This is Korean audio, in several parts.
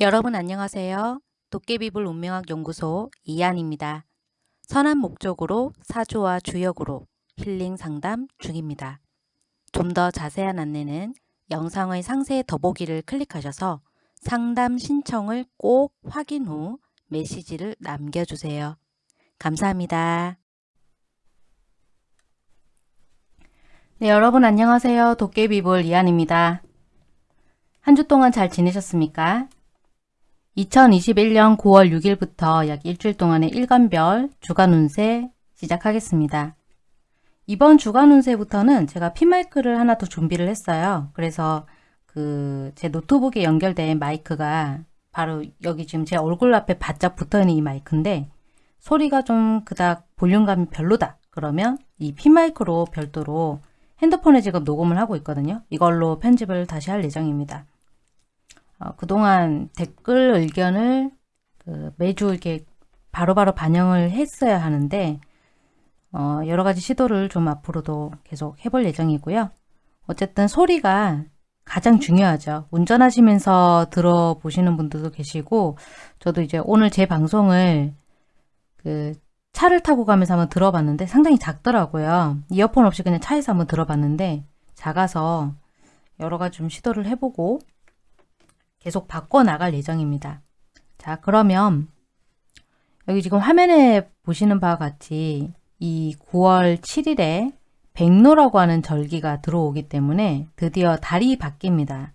여러분 안녕하세요. 도깨비불 운명학 연구소 이한입니다. 선한 목적으로 사주와 주역으로 힐링 상담 중입니다. 좀 더 자세한 안내는 영상의 상세 더보기를 클릭하셔서 상담 신청을 꼭 확인 후 메시지를 남겨주세요. 감사합니다. 네, 여러분 안녕하세요. 도깨비볼 이한입니다. 한 주 동안 잘 지내셨습니까? 2021년 9월 6일부터 약 일주일 동안의 일간별 주간 운세 시작하겠습니다. 이번 주간 운세부터는 제가 핀마이크를 하나 더 준비를 했어요. 그래서 그 제 노트북에 연결된 마이크가 바로 여기 지금 제 얼굴 앞에 바짝 붙어있는 이 마이크인데 소리가 좀 그닥 볼륨감이 별로다. 그러면 이 핀마이크로 별도로 핸드폰에 지금 녹음을 하고 있거든요. 이걸로 편집을 다시 할 예정입니다. 어, 그동안 댓글 의견을 그 매주 이렇게 바로바로 바로 반영을 했어야 하는데 어, 여러 가지 시도를 좀 앞으로도 계속 해볼 예정이고요. 어쨌든 소리가 가장 중요하죠. 운전하시면서 들어보시는 분들도 계시고 저도 이제 오늘 제 방송을 그 차를 타고 가면서 한번 들어봤는데 상당히 작더라고요. 이어폰 없이 그냥 차에서 한번 들어봤는데 작아서 여러 가지 좀 시도를 해보고 계속 바꿔나갈 예정입니다. 자 그러면 여기 지금 화면에 보시는 바와 같이 이 9월 7일에 백로라고 하는 절기가 들어오기 때문에 드디어 달이 바뀝니다.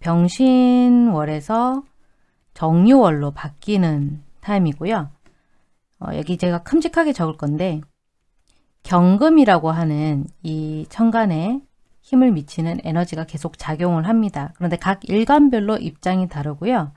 병신월에서 정유월로 바뀌는 타임이고요. 어, 여기 제가 큼직하게 적을 건데 경금이라고 하는 이 천간에 힘을 미치는 에너지가 계속 작용을 합니다. 그런데 각 일간별로 입장이 다르고요.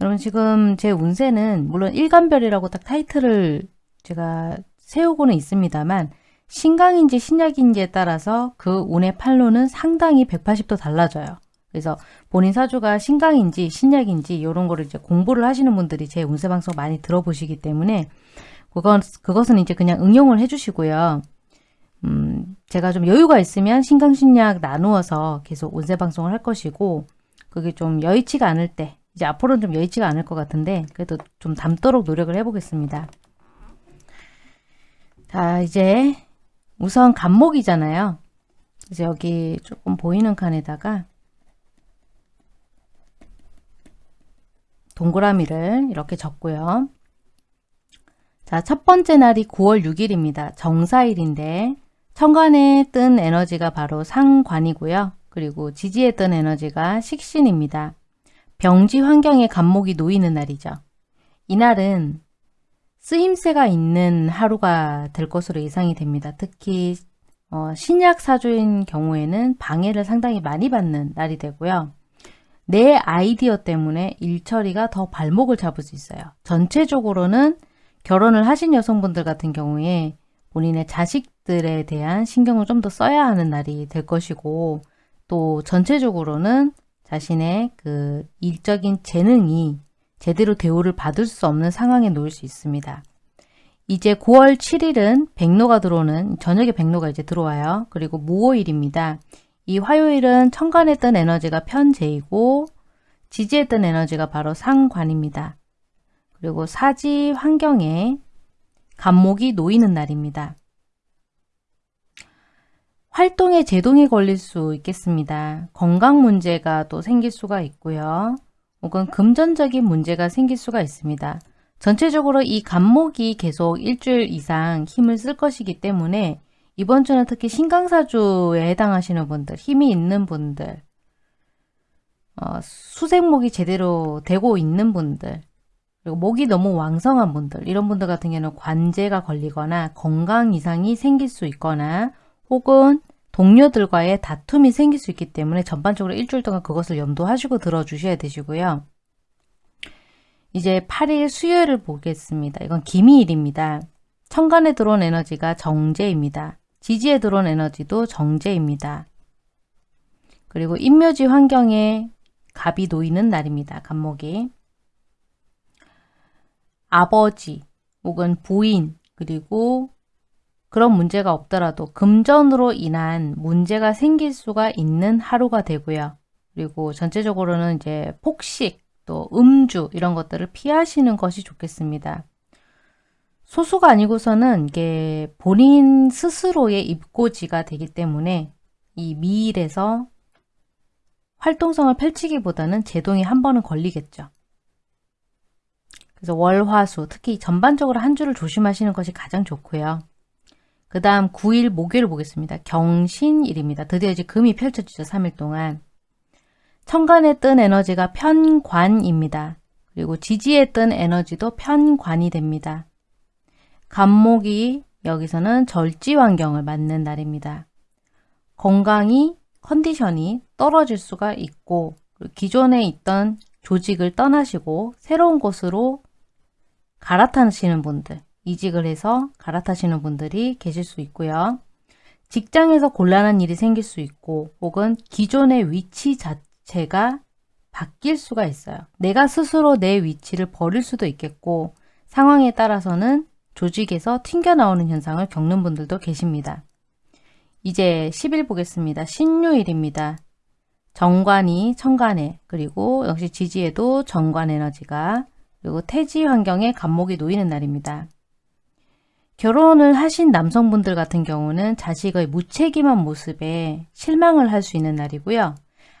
여러분 지금 제 운세는 물론 일간별이라고 딱 타이틀을 제가 세우고는 있습니다만 신강인지 신약인지에 따라서 그 운의 판로는 상당히 180도 달라져요. 그래서 본인 사주가 신강인지 신약인지 이런 거를 이제 공부를 하시는 분들이 제 운세 방송 많이 들어보시기 때문에 그건, 그것은 이제 그냥 응용을 해주시고요. 음, 제가 좀 여유가 있으면 신강신약 나누어서 계속 운세 방송을 할 것이고 그게 좀 여의치가 않을 때 이제 앞으로는 좀 여의치가 않을 것 같은데 그래도 좀 담도록 노력을 해보겠습니다. 자 이제 우선 간목이잖아요. 그래서 여기 조금 보이는 칸에다가 동그라미를 이렇게 적고요. 자, 첫 번째 날이 9월 6일입니다. 정사일인데 천간에 뜬 에너지가 바로 상관이고요. 그리고 지지에 뜬 에너지가 식신입니다. 병지 환경에 간목이 놓이는 날이죠. 이날은 쓰임새가 있는 하루가 될 것으로 예상이 됩니다. 특히 어, 신약 사주인 경우에는 방해를 상당히 많이 받는 날이 되고요. 내 아이디어 때문에 일처리가 더 발목을 잡을 수 있어요. 전체적으로는 결혼을 하신 여성분들 같은 경우에 본인의 자식 들에 대한 신경을 좀 더 써야 하는 날이 될 것이고 또 전체적으로는 자신의 그 일적인 재능이 제대로 대우를 받을 수 없는 상황에 놓일 수 있습니다. 이제 9월 7일은 백로가 들어오는 저녁에 백로가 이제 들어와요. 그리고 무오일입니다. 이 화요일은 천간에 뜬 에너지가 편재이고 지지에 뜬 에너지가 바로 상관입니다. 그리고 사지 환경에 간목이 놓이는 날입니다. 활동에 제동이 걸릴 수 있겠습니다. 건강 문제가 또 생길 수가 있고요. 혹은 금전적인 문제가 생길 수가 있습니다. 전체적으로 이 간목이 계속 일주일 이상 힘을 쓸 것이기 때문에 이번 주는 특히 신강사주에 해당하시는 분들, 힘이 있는 분들, 어, 수생목이 제대로 되고 있는 분들, 그리고 목이 너무 왕성한 분들 이런 분들 같은 경우는 관제가 걸리거나 건강 이상이 생길 수 있거나 혹은 동료들과의 다툼이 생길 수 있기 때문에 전반적으로 일주일 동안 그것을 염두하시고 들어주셔야 되시고요. 이제 8일 수요일을 보겠습니다. 이건 기미일입니다. 천간에 들어온 에너지가 정제입니다. 지지에 들어온 에너지도 정제입니다. 그리고 인묘지 환경에 갑이 놓이는 날입니다. 간목이. 아버지 혹은 부인 그리고 그런 문제가 없더라도 금전으로 인한 문제가 생길 수가 있는 하루가 되고요. 그리고 전체적으로는 이제 폭식 또 음주 이런 것들을 피하시는 것이 좋겠습니다. 소수가 아니고서는 이게 본인 스스로의 입고지가 되기 때문에 이 미일에서 활동성을 펼치기보다는 제동이 한 번은 걸리겠죠. 그래서 월화수 특히 전반적으로 한 주를 조심하시는 것이 가장 좋고요. 그 다음 9일 목요일 보겠습니다. 경신일입니다. 드디어 이제 금이 펼쳐지죠. 3일 동안. 천간에 뜬 에너지가 편관입니다. 그리고 지지에 뜬 에너지도 편관이 됩니다. 간목이 여기서는 절지 환경을 맞는 날입니다. 건강이 컨디션이 떨어질 수가 있고 기존에 있던 조직을 떠나시고 새로운 곳으로 갈아타시는 분들, 이직을 해서 갈아타시는 분들이 계실 수 있고요. 직장에서 곤란한 일이 생길 수 있고 혹은 기존의 위치 자체가 바뀔 수가 있어요. 내가 스스로 내 위치를 버릴 수도 있겠고 상황에 따라서는 조직에서 튕겨나오는 현상을 겪는 분들도 계십니다. 이제 10일 보겠습니다. 신유일입니다. 정관이 천간에 그리고 역시 지지에도 정관 에너지가 그리고 태지 환경에 간목이 놓이는 날입니다. 결혼을 하신 남성분들 같은 경우는 자식의 무책임한 모습에 실망을 할 수 있는 날이고요.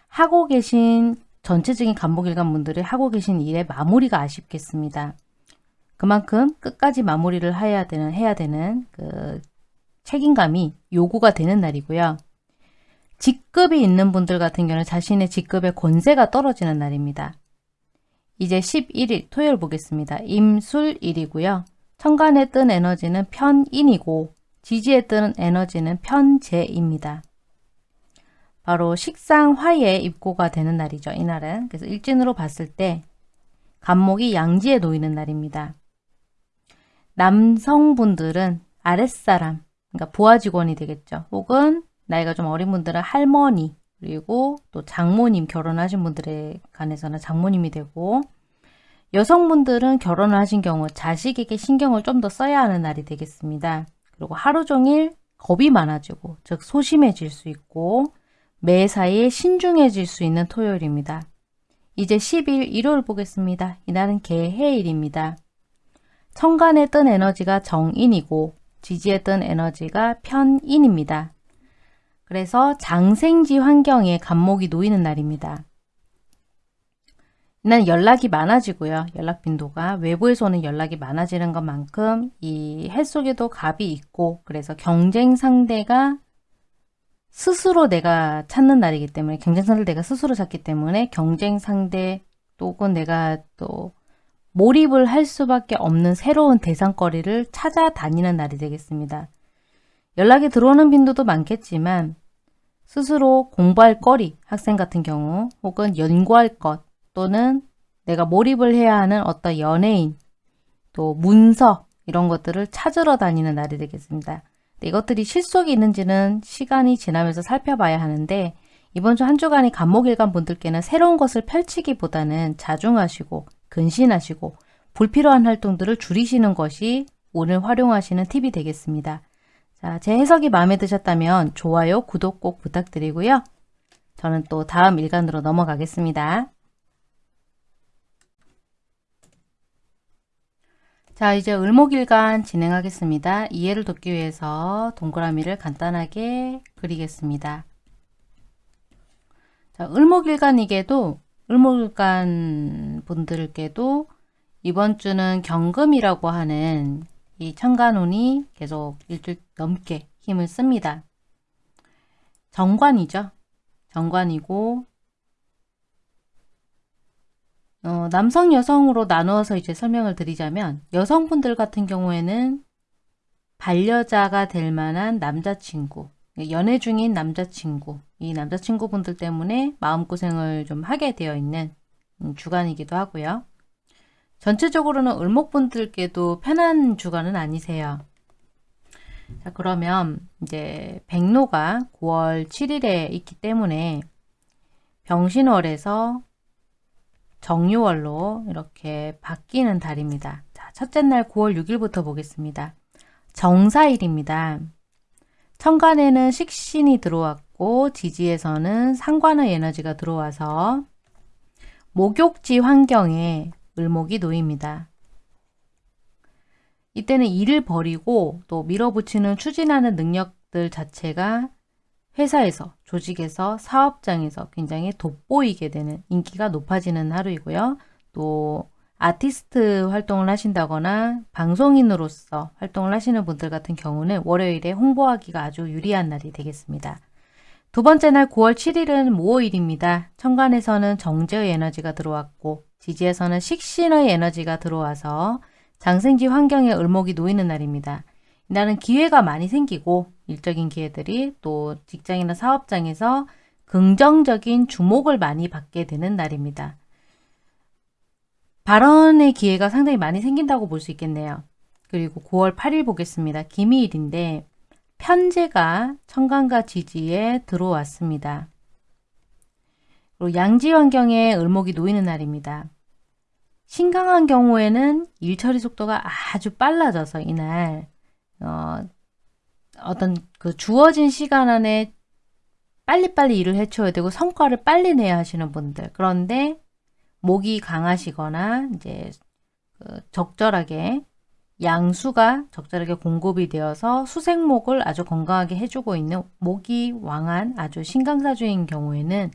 하고 계신 전체적인 간목일간 분들이 하고 계신 일의 마무리가 아쉽겠습니다. 그만큼 끝까지 마무리를 해야 되는 해야 되는 그 책임감이 요구가 되는 날이고요. 직급이 있는 분들 같은 경우는 자신의 직급의 권세가 떨어지는 날입니다. 이제 11일 토요일 보겠습니다. 임술일이고요. 천간에 뜬 에너지는 편인이고 지지에 뜨는 에너지는 편재입니다. 바로 식상 화에 입고가 되는 날이죠. 이날은. 그래서 일진으로 봤을 때 간목이 양지에 놓이는 날입니다. 남성분들은 아랫사람, 그러니까 부하 직원이 되겠죠. 혹은 나이가 좀 어린 분들은 할머니, 그리고 또 장모님 결혼하신 분들에 관해서는 장모님이 되고 여성분들은 결혼을 하신 경우 자식에게 신경을 좀 더 써야 하는 날이 되겠습니다. 그리고 하루 종일 겁이 많아지고 즉 소심해질 수 있고 매사에 신중해질 수 있는 토요일입니다. 이제 10일 일요일 보겠습니다. 이날은 개해일입니다. 천간에 뜬 에너지가 정인이고 지지에 뜬 에너지가 편인입니다. 그래서 장생지 환경에 간목이 놓이는 날입니다. 이날 연락이 많아지고요. 연락 빈도가 외부에서 오는 연락이 많아지는 것만큼 이 해 속에도 갑이 있고 그래서 경쟁 상대가 스스로 내가 찾는 날이기 때문에 경쟁 상대를 내가 스스로 찾기 때문에 경쟁 상대 또는 내가 또 몰입을 할 수밖에 없는 새로운 대상거리를 찾아다니는 날이 되겠습니다. 연락이 들어오는 빈도도 많겠지만 스스로 공부할 거리, 학생 같은 경우 혹은 연구할 것 또는 내가 몰입을 해야 하는 어떤 연예인, 또 문서 이런 것들을 찾으러 다니는 날이 되겠습니다. 이것들이 실속이 있는지는 시간이 지나면서 살펴봐야 하는데 이번 주 한 주간이 간목일간 분들께는 새로운 것을 펼치기보다는 자중하시고 근신하시고 불필요한 활동들을 줄이시는 것이 오늘 활용하시는 팁이 되겠습니다. 자, 제 해석이 마음에 드셨다면 좋아요, 구독 꼭 부탁드리고요. 저는 또 다음 일간으로 넘어가겠습니다. 자, 이제 을목일간 진행하겠습니다. 이해를 돕기 위해서 동그라미를 간단하게 그리겠습니다. 자, 을목일간이게도 을목일간 분들께도 이번 주는 경금이라고 하는 이 천간운이 계속 일주일 넘게 힘을 씁니다. 정관이죠. 정관이고 어, 남성 여성으로 나누어서 이제 설명을 드리자면 여성분들 같은 경우에는 반려자가 될 만한 남자친구 연애 중인 남자친구 이 남자친구분들 때문에 마음고생을 좀 하게 되어 있는 음, 주간이기도 하고요. 전체적으로는 을목분들께도 편한 주간은 아니세요. 자 그러면 이제 백로가 9월 7일에 있기 때문에 병신월에서 정유월로 이렇게 바뀌는 달입니다. 자, 첫째 날 9월 6일부터 보겠습니다. 정사일입니다. 천간에는 식신이 들어왔고 지지에서는 상관의 에너지가 들어와서 목욕지 환경에 을목이 놓입니다. 이때는 일을 버리고 또 밀어붙이는 추진하는 능력들 자체가 회사에서, 조직에서, 사업장에서 굉장히 돋보이게 되는 인기가 높아지는 하루이고요. 또 아티스트 활동을 하신다거나 방송인으로서 활동을 하시는 분들 같은 경우는 월요일에 홍보하기가 아주 유리한 날이 되겠습니다. 두 번째 날 9월 7일은 모호일입니다. 천간에서는 정제의 에너지가 들어왔고 지지에서는 식신의 에너지가 들어와서 장생지 환경에 을목이 놓이는 날입니다. 이날은 기회가 많이 생기고 일적인 기회들이 또 직장이나 사업장에서 긍정적인 주목을 많이 받게 되는 날입니다. 발언의 기회가 상당히 많이 생긴다고 볼 수 있겠네요. 그리고 9월 8일 보겠습니다. 기미일인데 편제가 천간과 지지에 들어왔습니다. 그리고 양지 환경에 을목이 놓이는 날입니다. 신강한 경우에는 일 처리 속도가 아주 빨라져서 이날 어, 어떤 그 주어진 시간 안에 빨리빨리 일을 해쳐야 되고 성과를 빨리 내야 하시는 분들 그런데 목이 강하시거나 이제 그 적절하게 양수가 적절하게 공급이 되어서 수생목을 아주 건강하게 해주고 있는 목이 왕한 아주 신강사주인 경우에는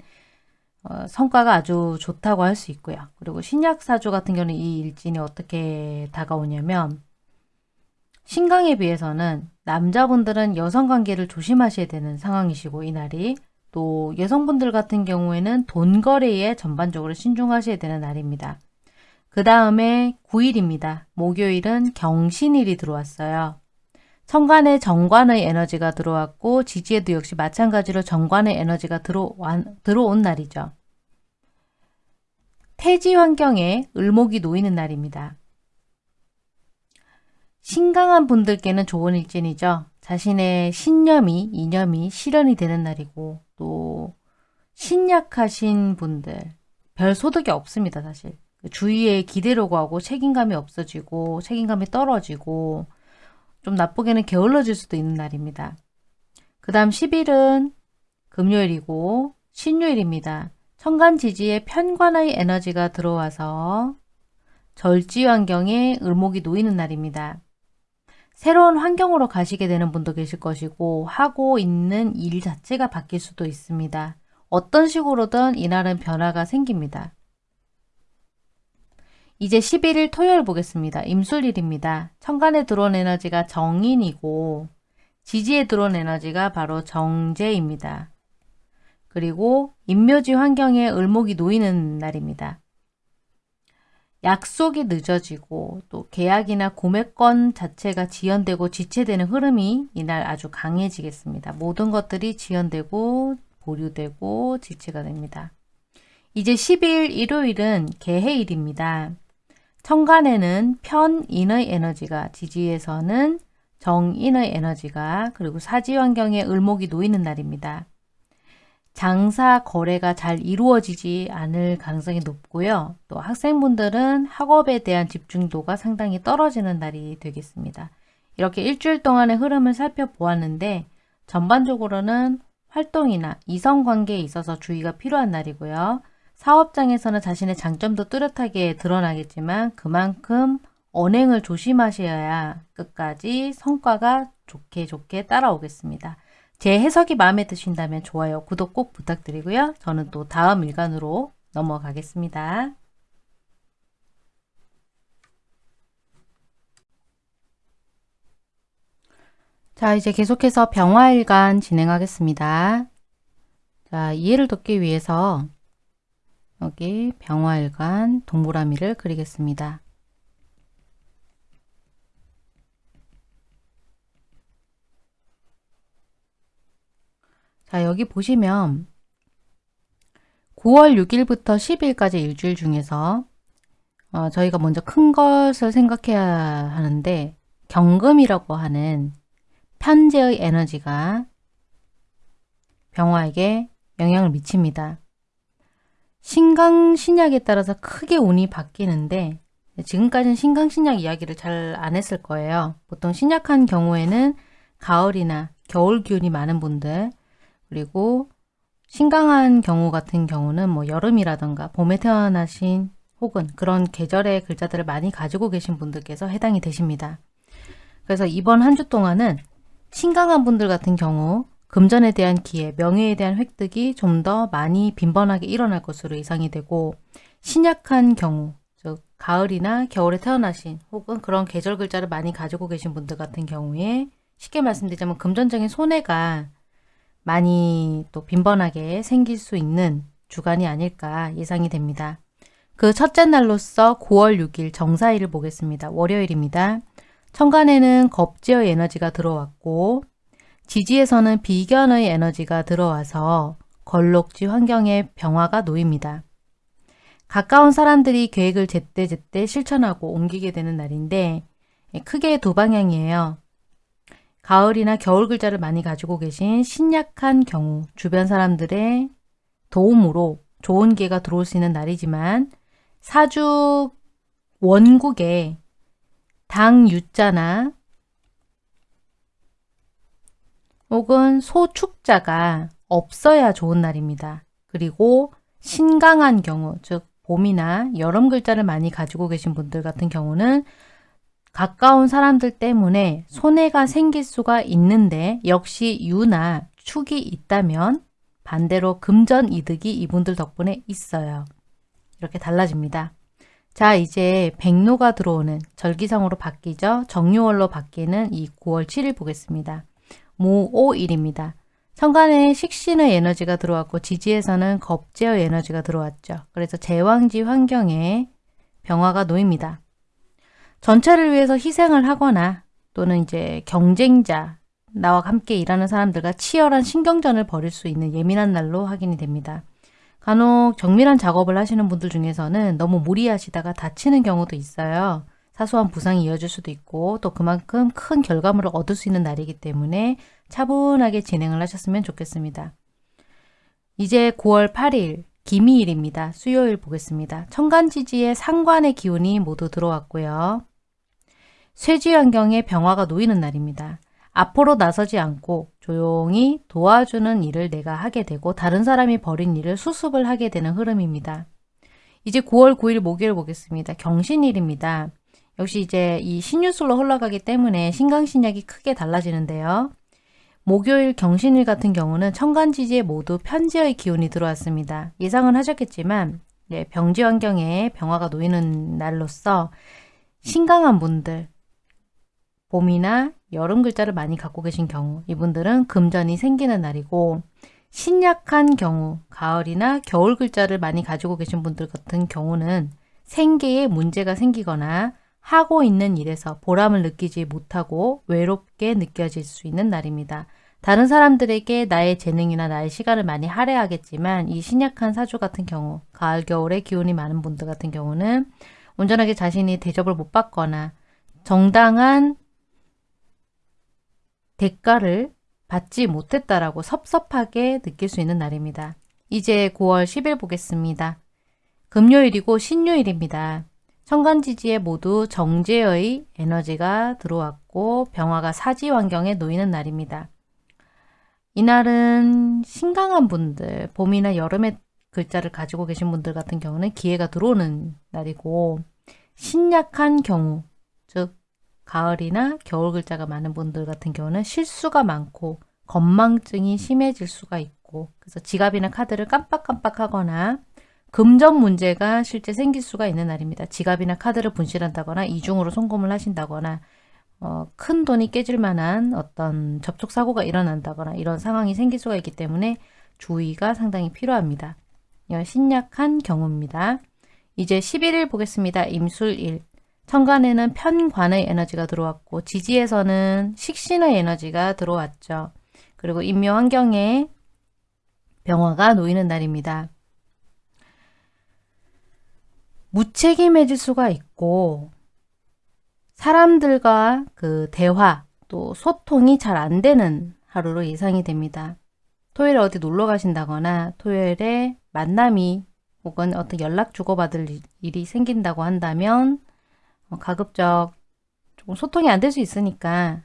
어, 성과가 아주 좋다고 할 수 있고요. 그리고 신약사주 같은 경우는 이 일진이 어떻게 다가오냐면 신강에 비해서는 남자분들은 여성관계를 조심하셔야 되는 상황이시고 이날이 또 여성분들 같은 경우에는 돈 거래에 전반적으로 신중하셔야 되는 날입니다. 그 다음에 9일입니다. 목요일은 경신일이 들어왔어요. 천간에 정관의 에너지가 들어왔고 지지에도 역시 마찬가지로 정관의 에너지가 들어온, 들어온 날이죠. 태지 환경에 을목이 놓이는 날입니다. 신강한 분들께는 좋은 일진이죠. 자신의 신념이, 이념이 실현이 되는 날이고 또 신약하신 분들 별 소득이 없습니다. 사실. 주위에 기대로 가고 책임감이 없어지고 책임감이 떨어지고 좀 나쁘게는 게을러질 수도 있는 날입니다. 그 다음 10일은 금요일이고 신요일입니다. 천간지지에 편관의 에너지가 들어와서 절지 환경에 을목이 놓이는 날입니다. 새로운 환경으로 가시게 되는 분도 계실 것이고 하고 있는 일 자체가 바뀔 수도 있습니다. 어떤 식으로든 이날은 변화가 생깁니다. 이제 11일 토요일 보겠습니다. 임술일입니다. 천간에 들어온 에너지가 정인이고 지지에 들어온 에너지가 바로 정제입니다. 그리고 임묘지 환경에 을목이 놓이는 날입니다. 약속이 늦어지고 또 계약이나 구매권 자체가 지연되고 지체되는 흐름이 이날 아주 강해지겠습니다. 모든 것들이 지연되고 보류되고 지체가 됩니다. 이제 10일 일요일은 개해일입니다. 천간에는 편인의 에너지가 지지에서는 정인의 에너지가 그리고 사지 환경에 을목이 놓이는 날입니다. 장사 거래가 잘 이루어지지 않을 가능성이 높고요. 또 학생분들은 학업에 대한 집중도가 상당히 떨어지는 날이 되겠습니다. 이렇게 일주일 동안의 흐름을 살펴보았는데 전반적으로는 활동이나 이성관계에 있어서 주의가 필요한 날이고요. 사업장에서는 자신의 장점도 뚜렷하게 드러나겠지만 그만큼 언행을 조심하셔야 끝까지 성과가 좋게 좋게 따라오겠습니다. 제 해석이 마음에 드신다면 좋아요, 구독 꼭 부탁드리고요. 저는 또 다음 일간으로 넘어가겠습니다. 자, 이제 계속해서 병화일간 진행하겠습니다. 자, 이해를 돕기 위해서 여기 병화일간 동그라미를 그리겠습니다. 자 여기 보시면 9월 6일부터 10일까지 일주일 중에서 어, 저희가 먼저 큰 것을 생각해야 하는데 경금이라고 하는 편재의 에너지가 병화에게 영향을 미칩니다. 신강신약에 따라서 크게 운이 바뀌는데 지금까지는 신강신약 이야기를 잘 안 했을 거예요. 보통 신약한 경우에는 가을이나 겨울 기운이 많은 분들 그리고 신강한 경우 같은 경우는 뭐 여름이라던가 봄에 태어나신 혹은 그런 계절의 글자들을 많이 가지고 계신 분들께서 해당이 되십니다. 그래서 이번 한 주 동안은 신강한 분들 같은 경우 금전에 대한 기회, 명예에 대한 획득이 좀 더 많이 빈번하게 일어날 것으로 예상이 되고 신약한 경우, 즉 가을이나 겨울에 태어나신 혹은 그런 계절 글자를 많이 가지고 계신 분들 같은 경우에 쉽게 말씀드리자면 금전적인 손해가 많이 또 빈번하게 생길 수 있는 주간이 아닐까 예상이 됩니다. 그 첫째 날로서 9월 6일 정사일을 보겠습니다. 월요일입니다. 천간에는 겁지의 에너지가 들어왔고 지지에서는 비견의 에너지가 들어와서 걸록지 환경에 병화가 놓입니다. 가까운 사람들이 계획을 제때제때 실천하고 옮기게 되는 날인데 크게 두 방향이에요. 가을이나 겨울 글자를 많이 가지고 계신 신약한 경우 주변 사람들의 도움으로 좋은 기회가 들어올 수 있는 날이지만 사주 원국에 당 유자나 혹은 소축자가 없어야 좋은 날입니다. 그리고 신강한 경우, 즉 봄이나 여름 글자를 많이 가지고 계신 분들 같은 경우는 가까운 사람들 때문에 손해가 생길 수가 있는데 역시 유나 축이 있다면 반대로 금전 이득이 이분들 덕분에 있어요. 이렇게 달라집니다. 자 이제 백로가 들어오는 절기상으로 바뀌죠. 정유월로 바뀌는 이 9월 7일 보겠습니다. 모오일입니다. 천간에 식신의 에너지가 들어왔고 지지에서는 겁제의 에너지가 들어왔죠. 그래서 제왕지 환경에 병화가 놓입니다. 전체를 위해서 희생을 하거나 또는 이제 경쟁자, 나와 함께 일하는 사람들과 치열한 신경전을 벌일 수 있는 예민한 날로 확인이 됩니다. 간혹 정밀한 작업을 하시는 분들 중에서는 너무 무리하시다가 다치는 경우도 있어요. 사소한 부상이 이어질 수도 있고 또 그만큼 큰 결과물을 얻을 수 있는 날이기 때문에 차분하게 진행을 하셨으면 좋겠습니다. 이제 9월 8일 기미일입니다. 수요일 보겠습니다. 천간지지에 상관의 기운이 모두 들어왔고요. 쇠지 환경에 병화가 놓이는 날입니다. 앞으로 나서지 않고 조용히 도와주는 일을 내가 하게 되고 다른 사람이 벌인 일을 수습을 하게 되는 흐름입니다. 이제 9월 9일 목요일 보겠습니다. 경신일입니다. 역시 이제 이 신유술로 흘러가기 때문에 신강신약이 크게 달라지는데요. 목요일 경신일 같은 경우는 천간지지에 모두 편지의 기운이 들어왔습니다. 예상은 하셨겠지만 네, 병지 환경에 병화가 놓이는 날로서 신강한 분들, 봄이나 여름 글자를 많이 갖고 계신 경우 이분들은 금전이 생기는 날이고 신약한 경우 가을이나 겨울 글자를 많이 가지고 계신 분들 같은 경우는 생계에 문제가 생기거나 하고 있는 일에서 보람을 느끼지 못하고 외롭게 느껴질 수 있는 날입니다. 다른 사람들에게 나의 재능이나 나의 시간을 많이 할애하겠지만 이 신약한 사주 같은 경우 가을 겨울에 기운이 많은 분들 같은 경우는 온전하게 자신이 대접을 못 받거나 정당한 대가를 받지 못했다라고 섭섭하게 느낄 수 있는 날입니다. 이제 9월 10일 보겠습니다. 금요일이고 신요일입니다. 천간지지에 모두 정제의 에너지가 들어왔고 병화가 사지 환경에 놓이는 날입니다. 이날은 신강한 분들, 봄이나 여름에 글자를 가지고 계신 분들 같은 경우는 기회가 들어오는 날이고 신약한 경우, 즉 가을이나 겨울 글자가 많은 분들 같은 경우는 실수가 많고 건망증이 심해질 수가 있고 그래서 지갑이나 카드를 깜빡깜빡 하거나 금전 문제가 실제 생길 수가 있는 날입니다. 지갑이나 카드를 분실한다거나 이중으로 송금을 하신다거나 어, 큰 돈이 깨질 만한 어떤 접촉 사고가 일어난다거나 이런 상황이 생길 수가 있기 때문에 주의가 상당히 필요합니다. 신약한 경우입니다. 이제 11일 보겠습니다. 임술일. 천간에는 편관의 에너지가 들어왔고 지지에서는 식신의 에너지가 들어왔죠. 그리고 인묘 환경에 병화가 놓이는 날입니다. 무책임해질 수가 있고 사람들과 그 대화 또 소통이 잘 안 되는 하루로 예상이 됩니다. 토요일에 어디 놀러 가신다거나 토요일에 만남이 혹은 어떤 연락 주고받을 일이 생긴다고 한다면 어, 가급적 조금 소통이 안 될 수 있으니까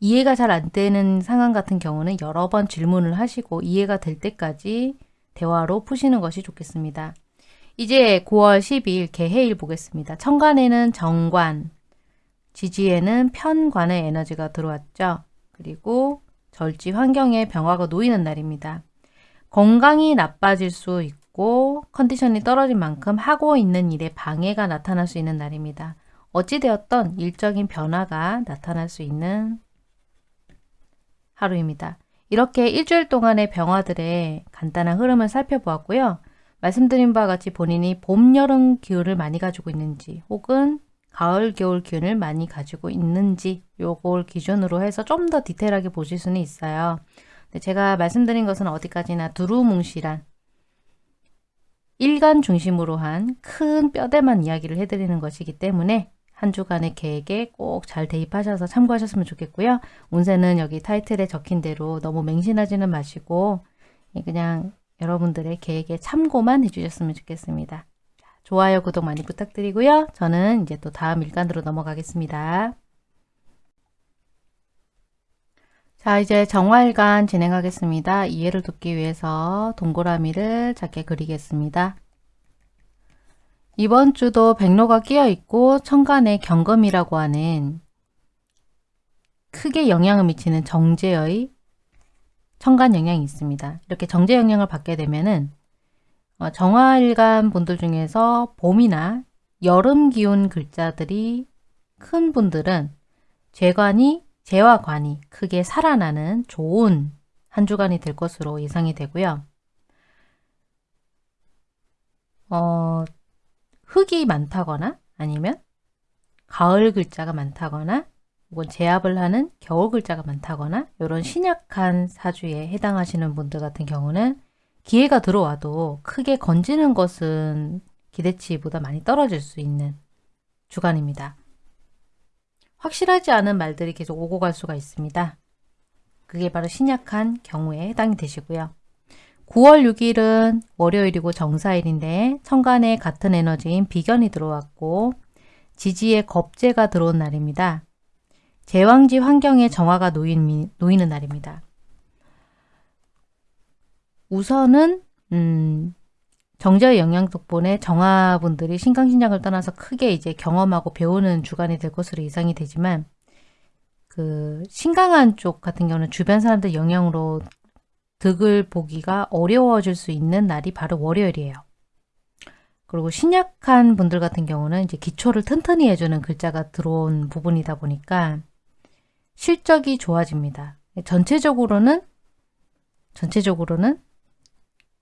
이해가 잘 안 되는 상황 같은 경우는 여러 번 질문을 하시고 이해가 될 때까지 대화로 푸시는 것이 좋겠습니다. 이제 9월 10일 개해일 보겠습니다. 천간에는 정관, 지지에는 편관의 에너지가 들어왔죠. 그리고 절지 환경에 병화가 놓이는 날입니다. 건강이 나빠질 수 있고 컨디션이 떨어진 만큼 하고 있는 일에 방해가 나타날 수 있는 날입니다. 어찌되었던 일적인 변화가 나타날 수 있는 하루입니다. 이렇게 일주일 동안의 병화들의 간단한 흐름을 살펴보았고요. 말씀드린 바와 같이 본인이 봄, 여름 기운을 많이 가지고 있는지 혹은 가을, 겨울 기운을 많이 가지고 있는지 요걸 기준으로 해서 좀 더 디테일하게 보실 수는 있어요. 제가 말씀드린 것은 어디까지나 두루뭉실한 일간 중심으로 한 큰 뼈대만 이야기를 해드리는 것이기 때문에 한 주간의 계획에 꼭 잘 대입하셔서 참고하셨으면 좋겠고요. 운세는 여기 타이틀에 적힌 대로 너무 맹신하지는 마시고 그냥 여러분들의 계획에 참고만 해주셨으면 좋겠습니다. 좋아요, 구독 많이 부탁드리고요. 저는 이제 또 다음 일간으로 넘어가겠습니다. 자, 이제 정화일간 진행하겠습니다. 이해를 돕기 위해서 동그라미를 작게 그리겠습니다. 이번 주도 백로가 끼어 있고 천간에 경금이라고 하는 크게 영향을 미치는 정제의 천간 영향이 있습니다. 이렇게 정제 영향을 받게 되면은 어, 정화일간 분들 중에서 봄이나 여름 기운 글자들이 큰 분들은 재관이 재화관이 크게 살아나는 좋은 한 주간이 될 것으로 예상이 되고요. 어, 흙이 많다거나 아니면 가을 글자가 많다거나 혹은 제압을 하는 겨울 글자가 많다거나 이런 신약한 사주에 해당하시는 분들 같은 경우는 기회가 들어와도 크게 건지는 것은 기대치보다 많이 떨어질 수 있는 주간입니다. 확실하지 않은 말들이 계속 오고 갈 수가 있습니다. 그게 바로 신약한 경우에 해당이 되시고요. 9월 6일은 월요일이고 정사일인데 천간에 같은 에너지인 비견이 들어왔고 지지에 겁재가 들어온 날입니다. 제왕지 환경에 정화가 놓인, 놓이는 날입니다. 우선은 음, 정제의 영향 덕분에 정화분들이 신강신장을 떠나서 크게 이제 경험하고 배우는 주간이 될 것으로 예상이 되지만 그 신강한 쪽 같은 경우는 주변 사람들 영향으로 득을 보기가 어려워질 수 있는 날이 바로 월요일이에요. 그리고 신약한 분들 같은 경우는 이제 기초를 튼튼히 해주는 글자가 들어온 부분이다 보니까 실적이 좋아집니다. 전체적으로는 전체적으로는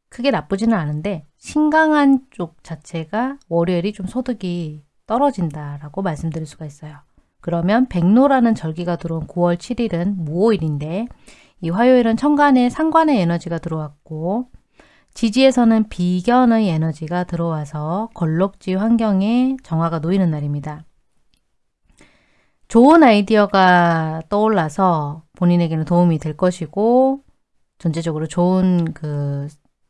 크게 나쁘지는 않은데 신강한 쪽 자체가 월요일이 좀 소득이 떨어진다라고 말씀드릴 수가 있어요. 그러면 백로라는 절기가 들어온 9월 7일은 무오일인데 이 화요일은 천간에 상관의 에너지가 들어왔고 지지에서는 비견의 에너지가 들어와서 걸럭지 환경에 정화가 놓이는 날입니다. 좋은 아이디어가 떠올라서 본인에게는 도움이 될 것이고 전체적으로 좋은 그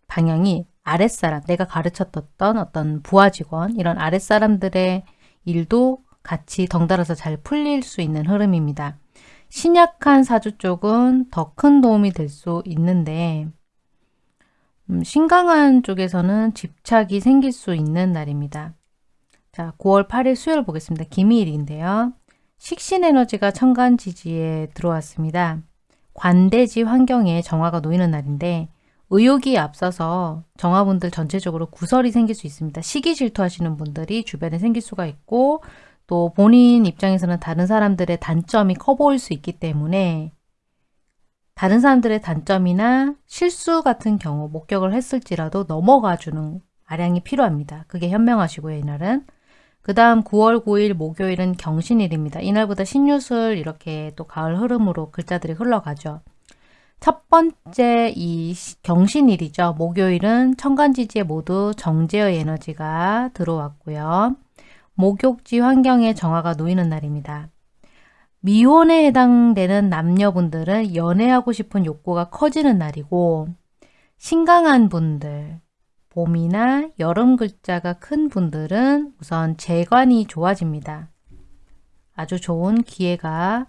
방향이 아랫사람, 내가 가르쳤던 어떤 부하 직원 이런 아랫사람들의 일도 같이 덩달아서 잘 풀릴 수 있는 흐름입니다. 신약한 사주 쪽은 더 큰 도움이 될 수 있는데 음, 신강한 쪽에서는 집착이 생길 수 있는 날입니다. 자, 9월 8일 수요일 보겠습니다. 기미일인데요. 식신에너지가 천간지지에 들어왔습니다. 관대지 환경에 정화가 놓이는 날인데 의욕이 앞서서 정화분들 전체적으로 구설이 생길 수 있습니다. 시기 질투하시는 분들이 주변에 생길 수가 있고 또 본인 입장에서는 다른 사람들의 단점이 커 보일 수 있기 때문에 다른 사람들의 단점이나 실수 같은 경우 목격을 했을지라도 넘어가주는 아량이 필요합니다. 그게 현명하시고요. 이날은. 그 다음 9월 9일 목요일은 경신일입니다. 이날보다 신유술 이렇게 또 가을 흐름으로 글자들이 흘러가죠. 첫 번째 이 경신일이죠. 목요일은 천간지지에 모두 정제의 에너지가 들어왔고요. 목욕지 환경에 정화가 놓이는 날입니다. 미혼에 해당되는 남녀분들은 연애하고 싶은 욕구가 커지는 날이고 신강한 분들, 봄이나 여름 글자가 큰 분들은 우선 재관이 좋아집니다. 아주 좋은 기회가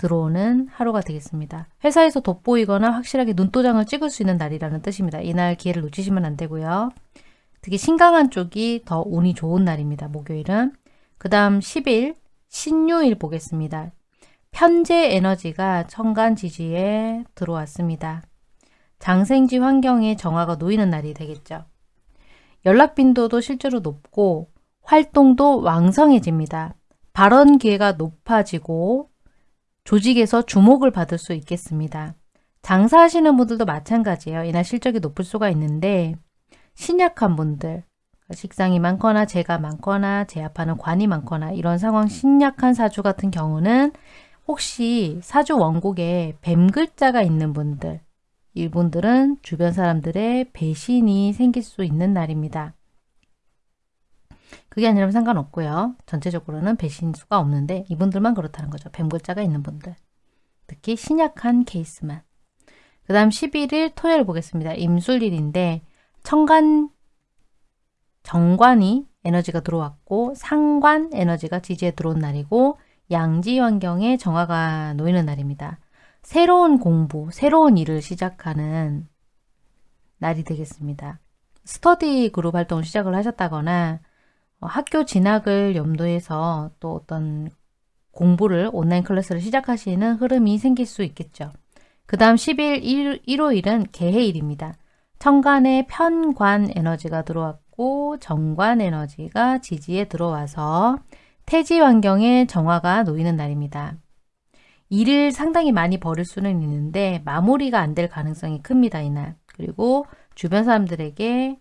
들어오는 하루가 되겠습니다. 회사에서 돋보이거나 확실하게 눈도장을 찍을 수 있는 날이라는 뜻입니다. 이날 기회를 놓치시면 안 되고요. 특히 신강한 쪽이 더 운이 좋은 날입니다. 목요일은. 그 다음 10일 신유일 보겠습니다. 편재 에너지가 천간 지지에 들어왔습니다. 장생지 환경에 정화가 놓이는 날이 되겠죠. 연락 빈도도 실제로 높고 활동도 왕성해집니다. 발언 기회가 높아지고 조직에서 주목을 받을 수 있겠습니다. 장사하시는 분들도 마찬가지예요. 이날 실적이 높을 수가 있는데 신약한 분들, 식상이 많거나 재가 많거나 제압하는 관이 많거나 이런 상황 신약한 사주 같은 경우는 혹시 사주 원곡에 뱀 글자가 있는 분들 이분들은 주변 사람들의 배신이 생길 수 있는 날입니다. 그게 아니라면 상관없고요. 전체적으로는 배신수가 없는데 이분들만 그렇다는 거죠. 뱀글자가 있는 분들. 특히 신약한 케이스만. 그 다음 11일 토요일 보겠습니다. 임술일인데 청간 정관이 에너지가 들어왔고 상관 에너지가 지지에 들어온 날이고 양지 환경에 정화가 놓이는 날입니다. 새로운 공부, 새로운 일을 시작하는 날이 되겠습니다. 스터디 그룹 활동을 시작을 하셨다거나 어, 학교 진학을 염두해서 또 어떤 공부를 온라인 클래스를 시작하시는 흐름이 생길 수 있겠죠. 그 다음 10일 일, 일요일은 계해일입니다. 천간에 편관 에너지가 들어왔고 정관 에너지가 지지에 들어와서 태지 환경에 정화가 놓이는 날입니다. 일을 상당히 많이 벌일 수는 있는데 마무리가 안 될 가능성이 큽니다. 이날. 그리고 주변 사람들에게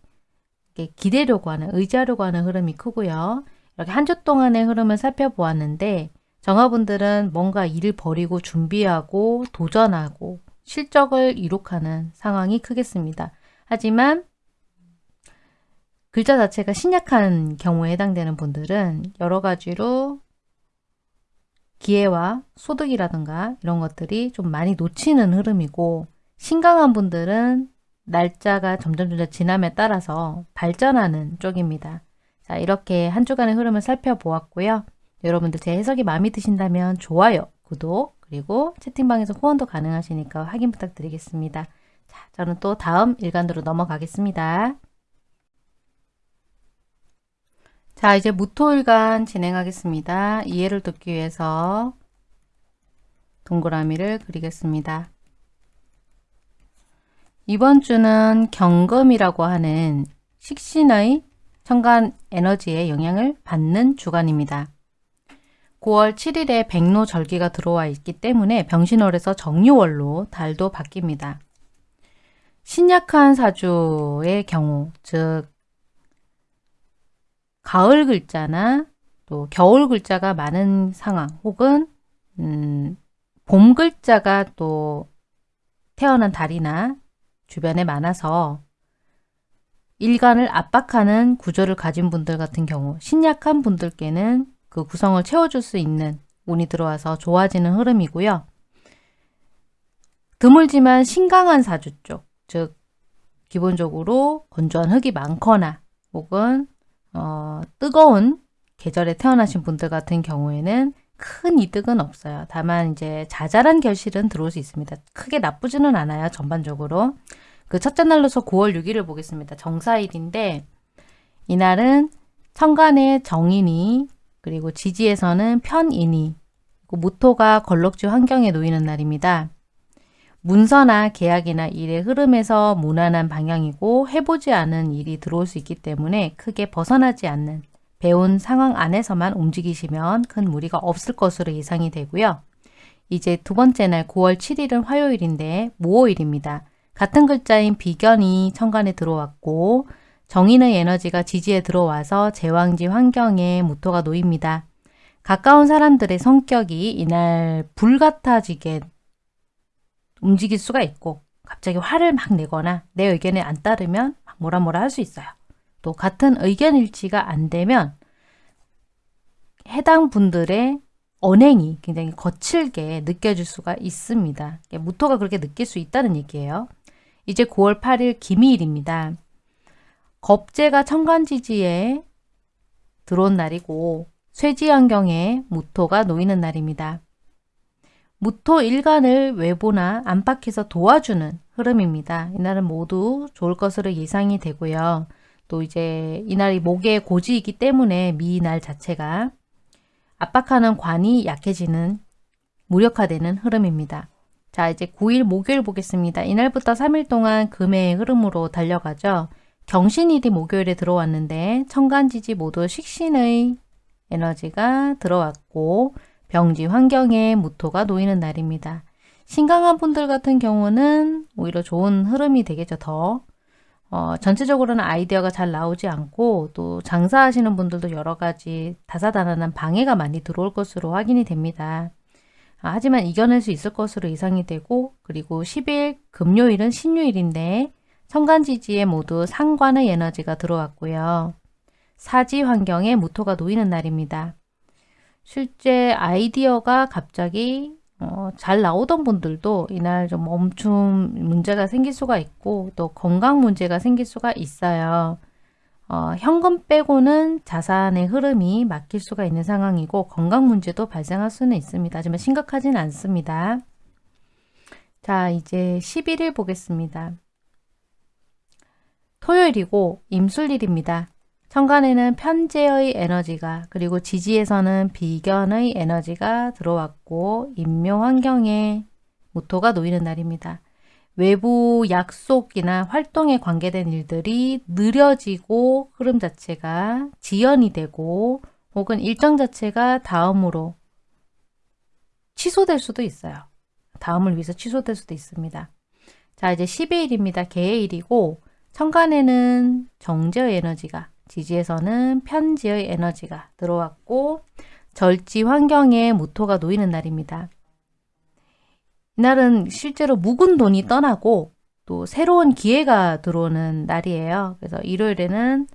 기대려고 하는, 의지하려고 하는 흐름이 크고요. 이렇게 한 주 동안의 흐름을 살펴보았는데 정화분들은 뭔가 일을 벌이고 준비하고 도전하고 실적을 이룩하는 상황이 크겠습니다. 하지만 글자 자체가 신약한 경우에 해당되는 분들은 여러 가지로 기회와 소득이라든가 이런 것들이 좀 많이 놓치는 흐름이고 신강한 분들은 날짜가 점점 점점 지남에 따라서 발전하는 쪽입니다. 자 이렇게 한 주간의 흐름을 살펴보았고요. 여러분들 제 해석이 마음에 드신다면 좋아요, 구독, 그리고 채팅방에서 후원도 가능하시니까 확인 부탁드리겠습니다. 자, 저는 또 다음 일간으로 넘어가겠습니다. 자, 이제 무토일간 진행하겠습니다. 이해를 돕기 위해서 동그라미를 그리겠습니다. 이번 주는 경금이라고 하는 식신의 천간 에너지의 영향을 받는 주간입니다. 9월 7일에 백로 절기가 들어와 있기 때문에 병신월에서 정유월로 달도 바뀝니다. 신약한 사주의 경우, 즉 가을 글자나 또 겨울 글자가 많은 상황 혹은 음, 봄 글자가 또 태어난 달이나 주변에 많아서 일간을 압박하는 구조를 가진 분들 같은 경우 신약한 분들께는 그 구성을 채워줄 수 있는 운이 들어와서 좋아지는 흐름이고요. 드물지만 신강한 사주 쪽, 즉 기본적으로 건조한 흙이 많거나 혹은 어, 뜨거운 계절에 태어나신 분들 같은 경우에는 큰 이득은 없어요. 다만 이제 자잘한 결실은 들어올 수 있습니다. 크게 나쁘지는 않아요. 전반적으로. 그 첫째 날로서 9월 6일을 보겠습니다. 정사일인데 이날은 천간에 정인이 그리고 지지에서는 편인이 무토가 걸럭지 환경에 놓이는 날입니다. 문서나 계약이나 일의 흐름에서 무난한 방향이고 해보지 않은 일이 들어올 수 있기 때문에 크게 벗어나지 않는 배운 상황 안에서만 움직이시면 큰 무리가 없을 것으로 예상이 되고요. 이제 두 번째 날 9월 7일은 화요일인데 모호일입니다. 같은 글자인 비견이 천간에 들어왔고 정인의 에너지가 지지에 들어와서 제왕지 환경에 무토가 놓입니다. 가까운 사람들의 성격이 이날 불같아지게 움직일 수가 있고 갑자기 화를 막 내거나 내 의견에 안 따르면 뭐라 뭐라 할 수 있어요. 또 같은 의견 일치가 안 되면 해당 분들의 언행이 굉장히 거칠게 느껴질 수가 있습니다. 무토가 그렇게 느낄 수 있다는 얘기예요. 이제 9월 8일 기미일입니다. 겁재가 천간지지에 들어온 날이고 쇠지환경에 무토가 놓이는 날입니다. 무토 일간을 외부나 안팎에서 도와주는 흐름입니다. 이날은 모두 좋을 것으로 예상이 되고요. 또 이제 이날이 목의 고지이기 때문에 미날 자체가 압박하는 관이 약해지는 무력화되는 흐름입니다. 자 이제 9일 목요일 보겠습니다. 이날부터 3일 동안 금의 흐름으로 달려가죠. 경신일이 목요일에 들어왔는데 천간지지 모두 식신의 에너지가 들어왔고 병지 환경에 무토가 놓이는 날입니다. 신강한 분들 같은 경우는 오히려 좋은 흐름이 되겠죠. 더 어, 전체적으로는 아이디어가 잘 나오지 않고 또 장사하시는 분들도 여러 가지 다사다난한 방해가 많이 들어올 것으로 확인이 됩니다. 아, 하지만 이겨낼 수 있을 것으로 예상이 되고 그리고 10일 금요일은 신유일인데 천간지지에 모두 상관의 에너지가 들어왔고요. 사지 환경에 무토가 놓이는 날입니다. 실제 아이디어가 갑자기 어, 잘 나오던 분들도 이날 좀 멈춤 문제가 생길 수가 있고 또 건강 문제가 생길 수가 있어요. 어, 현금 빼고는 자산의 흐름이 막힐 수가 있는 상황이고 건강 문제도 발생할 수는 있습니다. 하지만 심각하진 않습니다. 자 이제 11일 보겠습니다. 토요일이고 임술일입니다. 천간에는 편재의 에너지가 그리고 지지에서는 비견의 에너지가 들어왔고 인묘 환경에 무토가 놓이는 날입니다. 외부 약속이나 활동에 관계된 일들이 느려지고 흐름 자체가 지연이 되고 혹은 일정 자체가 다음으로 취소될 수도 있어요. 다음을 위해서 취소될 수도 있습니다. 자 이제 12일입니다. 개해일이고 천간에는 정제의 에너지가 지지에서는 편지의 에너지가 들어왔고 절지 환경에 무토가 놓이는 날입니다. 이날은 실제로 묵은 돈이 떠나고 또 새로운 기회가 들어오는 날이에요. 그래서 일요일에는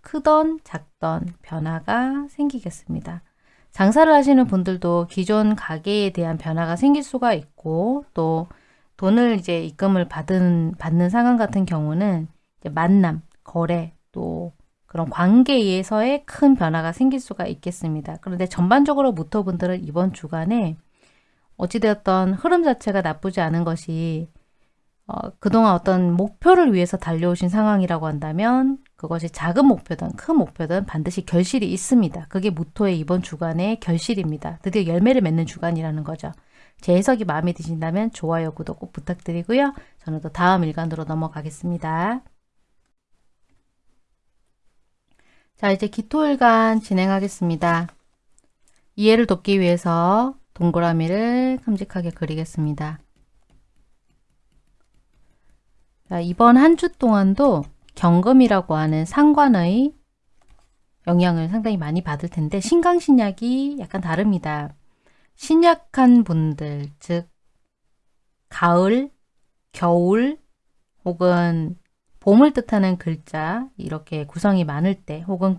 크던 작던 변화가 생기겠습니다. 장사를 하시는 분들도 기존 가게에 대한 변화가 생길 수가 있고 또 돈을 이제 입금을 받은 받는 상황 같은 경우는 만남, 거래, 또 그런 관계에서의 큰 변화가 생길 수가 있겠습니다. 그런데 전반적으로 무토분들은 이번 주간에 어찌되었던 흐름 자체가 나쁘지 않은 것이 어, 그동안 어떤 목표를 위해서 달려오신 상황이라고 한다면 그것이 작은 목표든 큰 목표든 반드시 결실이 있습니다. 그게 무토의 이번 주간의 결실입니다. 드디어 열매를 맺는 주간이라는 거죠. 제 해석이 마음에 드신다면 좋아요, 구독 꼭 부탁드리고요. 저는 또 다음 일간으로 넘어가겠습니다. 자 이제 기토일간 진행하겠습니다. 이해를 돕기 위해서 동그라미를 큼직하게 그리겠습니다. 자, 이번 한 주 동안도 경금이라고 하는 상관의 영향을 상당히 많이 받을 텐데 신강신약이 약간 다릅니다. 신약한 분들 즉 가을, 겨울 혹은 봄을 뜻하는 글자 이렇게 구성이 많을 때 혹은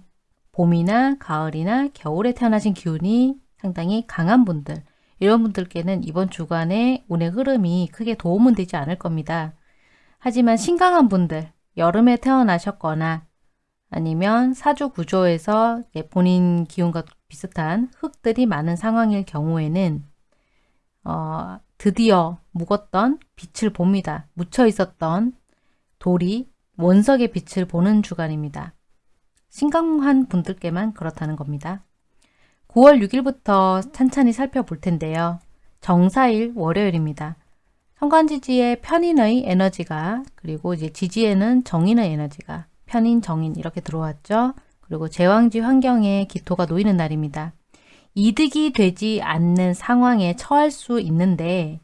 봄이나 가을이나 겨울에 태어나신 기운이 상당히 강한 분들 이런 분들께는 이번 주간에 운의 흐름이 크게 도움은 되지 않을 겁니다. 하지만 신강한 분들 여름에 태어나셨거나 아니면 사주 구조에서 본인 기운과 비슷한 흙들이 많은 상황일 경우에는 어, 드디어 묵었던 빛을 봅니다. 묻혀 있었던 돌이 원석의 빛을 보는 주간입니다. 신강한 분들께만 그렇다는 겁니다. 9월 6일부터 찬찬히 살펴볼 텐데요. 정사일 월요일입니다. 현관지지의 편인의 에너지가 그리고 이제 지지에는 정인의 에너지가 편인, 정인 이렇게 들어왔죠. 그리고 제왕지 환경에 기토가 놓이는 날입니다. 이득이 되지 않는 상황에 처할 수 있는데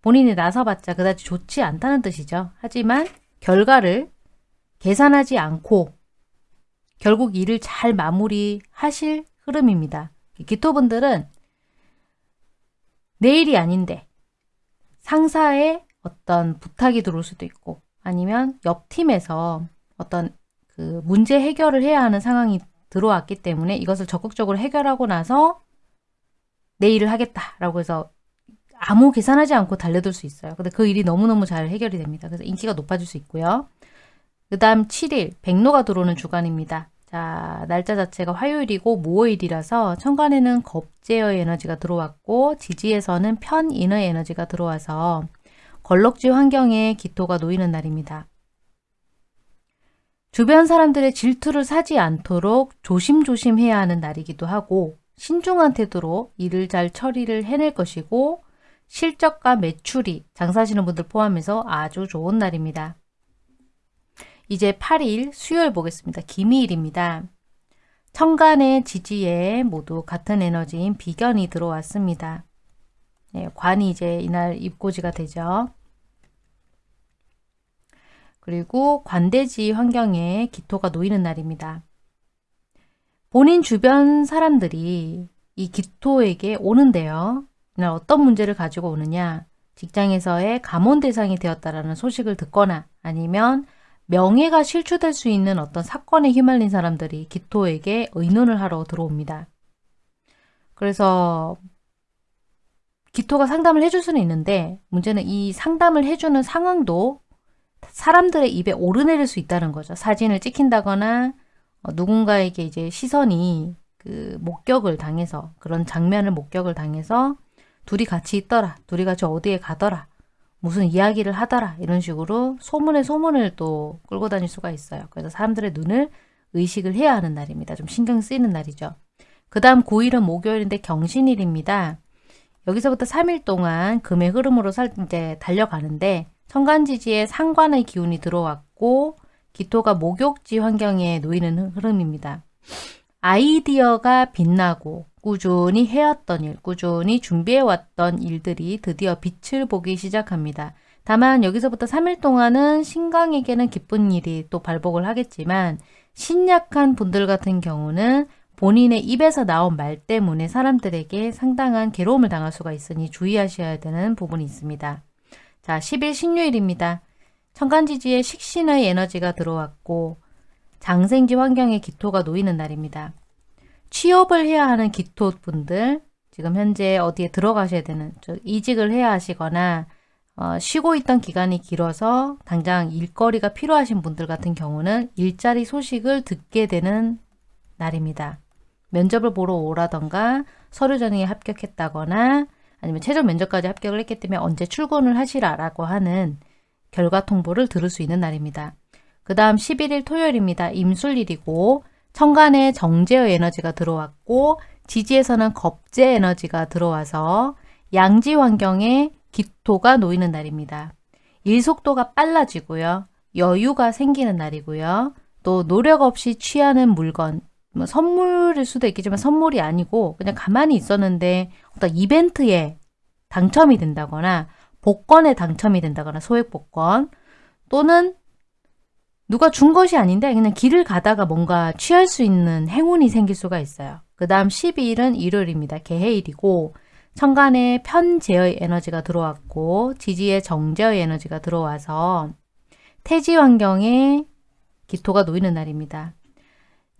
본인이 나서봤자 그다지 좋지 않다는 뜻이죠. 하지만 결과를 계산하지 않고 결국 일을 잘 마무리하실 흐름입니다. 기토분들은 내일이 아닌데 상사의 어떤 부탁이 들어올 수도 있고 아니면 옆 팀에서 어떤 그 문제 해결을 해야 하는 상황이 들어왔기 때문에 이것을 적극적으로 해결하고 나서 내 일을 하겠다라고 해서 아무 계산하지 않고 달려들 수 있어요. 근데 그 일이 너무너무 잘 해결이 됩니다. 그래서 인기가 높아질 수 있고요. 그 다음 7일 백로가 들어오는 주간입니다. 자, 날짜 자체가 화요일이고 모호일이라서 천간에는 겁제의 에너지가 들어왔고 지지에서는 편인의 에너지가 들어와서 걸럭지 환경에 기토가 놓이는 날입니다. 주변 사람들의 질투를 사지 않도록 조심조심 해야 하는 날이기도 하고 신중한 태도로 일을 잘 처리를 해낼 것이고 실적과 매출이 장사하시는 분들 포함해서 아주 좋은 날입니다. 이제 8일 수요일 보겠습니다. 기미일입니다. 천간의 지지에 모두 같은 에너지인 비견이 들어왔습니다. 네, 관이 이제 이날 입고지가 되죠. 그리고 관대지 환경에 기토가 놓이는 날입니다. 본인 주변 사람들이 이 기토에게 오는데요. 이날 어떤 문제를 가지고 오느냐 직장에서의 감원 대상이 되었다라는 소식을 듣거나 아니면 명예가 실추될 수 있는 어떤 사건에 휘말린 사람들이 기토에게 의논을 하러 들어옵니다. 그래서 기토가 상담을 해줄 수는 있는데 문제는 이 상담을 해주는 상황도 사람들의 입에 오르내릴 수 있다는 거죠. 사진을 찍힌다거나 어, 누군가에게 이제 시선이 그 목격을 당해서 그런 장면을 목격을 당해서 둘이 같이 있더라. 둘이 같이 어디에 가더라. 무슨 이야기를 하더라. 이런 식으로 소문에 소문을 또 끌고 다닐 수가 있어요. 그래서 사람들의 눈을 의식을 해야 하는 날입니다. 좀 신경 쓰이는 날이죠. 그 다음 9일은 목요일인데 경신일입니다. 여기서부터 3일 동안 금의 흐름으로 살, 이제 달려가는데 천간지지에 상관의 기운이 들어왔고 기토가 목욕지 환경에 놓이는 흐름입니다. 아이디어가 빛나고 꾸준히 해왔던 일, 꾸준히 준비해왔던 일들이 드디어 빛을 보기 시작합니다. 다만 여기서부터 3일 동안은 신강에게는 기쁜 일이 또 발복을 하겠지만 신약한 분들 같은 경우는 본인의 입에서 나온 말 때문에 사람들에게 상당한 괴로움을 당할 수가 있으니 주의하셔야 되는 부분이 있습니다. 자, 10일 신유일입니다. 천간지지에 식신의 에너지가 들어왔고 장생지 환경에 기토가 놓이는 날입니다. 취업을 해야 하는 기토분들 지금 현재 어디에 들어가셔야 되는 이직을 해야 하시거나 어, 쉬고 있던 기간이 길어서 당장 일거리가 필요하신 분들 같은 경우는 일자리 소식을 듣게 되는 날입니다. 면접을 보러 오라던가 서류 전형에 합격했다거나 아니면 최종 면접까지 합격을 했기 때문에 언제 출근을 하시라라고 하는 결과 통보를 들을 수 있는 날입니다. 그 다음 11일 토요일입니다. 임술일이고 천간에 정제의 에너지가 들어왔고 지지에서는 겁제 에너지가 들어와서 양지 환경에 기토가 놓이는 날입니다. 일 속도가 빨라지고요. 여유가 생기는 날이고요. 또 노력 없이 취하는 물건, 뭐 선물일 수도 있겠지만 선물이 아니고 그냥 가만히 있었는데 어떤 이벤트에 당첨이 된다거나 복권에 당첨이 된다거나 소액 복권 또는 누가 준 것이 아닌데 그냥 길을 가다가 뭔가 취할 수 있는 행운이 생길 수가 있어요. 그 다음 12일은 일요일입니다. 개해일이고 천간에 편제의 에너지가 들어왔고 지지에 정제의 에너지가 들어와서 태지 환경에 기토가 놓이는 날입니다.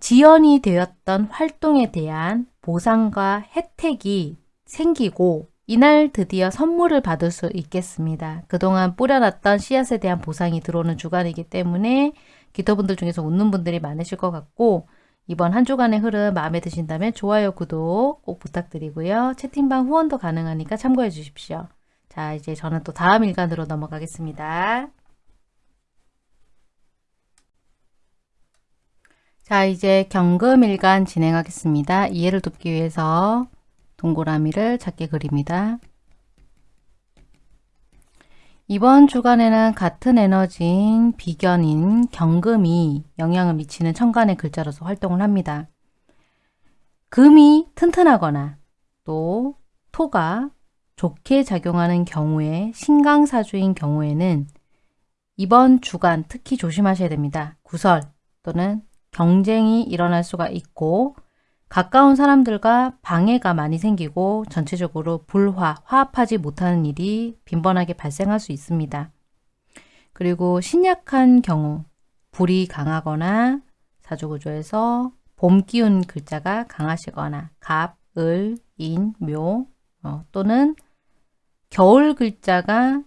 지연이 되었던 활동에 대한 보상과 혜택이 생기고 이날 드디어 선물을 받을 수 있겠습니다. 그동안 뿌려놨던 씨앗에 대한 보상이 들어오는 주간이기 때문에 기토분들 중에서 웃는 분들이 많으실 것 같고 이번 한 주간의 흐름 마음에 드신다면 좋아요, 구독 꼭 부탁드리고요. 채팅방 후원도 가능하니까 참고해 주십시오. 자 이제 저는 또 다음 일간으로 넘어가겠습니다. 자 이제 경금일간 진행하겠습니다. 이해를 돕기 위해서 동그라미를 작게 그립니다. 이번 주간에는 같은 에너지인 비견인 경금이 영향을 미치는 천간의 글자로서 활동을 합니다. 금이 튼튼하거나 또 토가 좋게 작용하는 경우에 신강사주인 경우에는 이번 주간 특히 조심하셔야 됩니다. 구설 또는 경쟁이 일어날 수가 있고 가까운 사람들과 방해가 많이 생기고 전체적으로 불화, 화합하지 못하는 일이 빈번하게 발생할 수 있습니다. 그리고 신약한 경우 불이 강하거나 사주구조에서 봄 기운 글자가 강하시거나 갑, 을, 인, 묘 어, 또는 겨울 글자가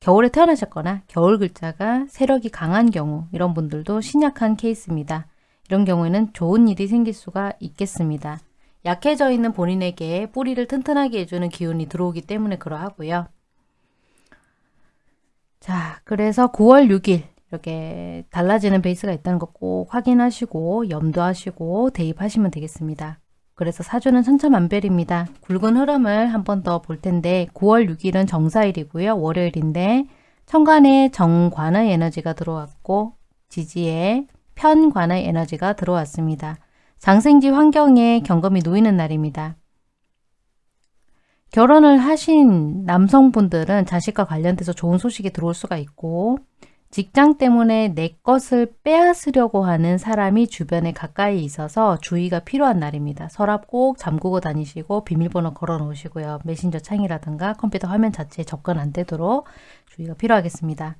겨울에 태어나셨거나 겨울 글자가 세력이 강한 경우 이런 분들도 신약한 케이스입니다. 이런 경우에는 좋은 일이 생길 수가 있겠습니다. 약해져 있는 본인에게 뿌리를 튼튼하게 해주는 기운이 들어오기 때문에 그러하고요. 자, 그래서 9월 6일 이렇게 달라지는 베이스가 있다는 거꼭 확인하시고 염두하시고 대입하시면 되겠습니다. 그래서 사주는 천차만별입니다. 굵은 흐름을 한 번 더 볼 텐데 9월 6일은 정사일이고요. 월요일인데 천간에 정관의 에너지가 들어왔고 지지에 편관의 에너지가 들어왔습니다. 장생지 환경에 경금이 놓이는 날입니다. 결혼을 하신 남성분들은 자식과 관련돼서 좋은 소식이 들어올 수가 있고 직장 때문에 내 것을 빼앗으려고 하는 사람이 주변에 가까이 있어서 주의가 필요한 날입니다. 서랍 꼭 잠그고 다니시고 비밀번호 걸어 놓으시고요. 메신저 창이라든가 컴퓨터 화면 자체에 접근 안 되도록 주의가 필요하겠습니다.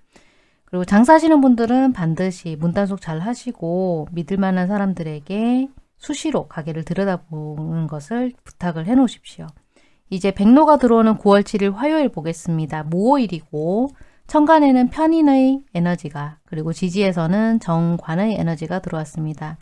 그리고 장사하시는 분들은 반드시 문단속 잘 하시고 믿을 만한 사람들에게 수시로 가게를 들여다보는 것을 부탁을 해 놓으십시오. 이제 백로가 들어오는 9월 7일 화요일 보겠습니다. 모호일이고 천간에는 편인의 에너지가 그리고 지지에서는 정관의 에너지가 들어왔습니다.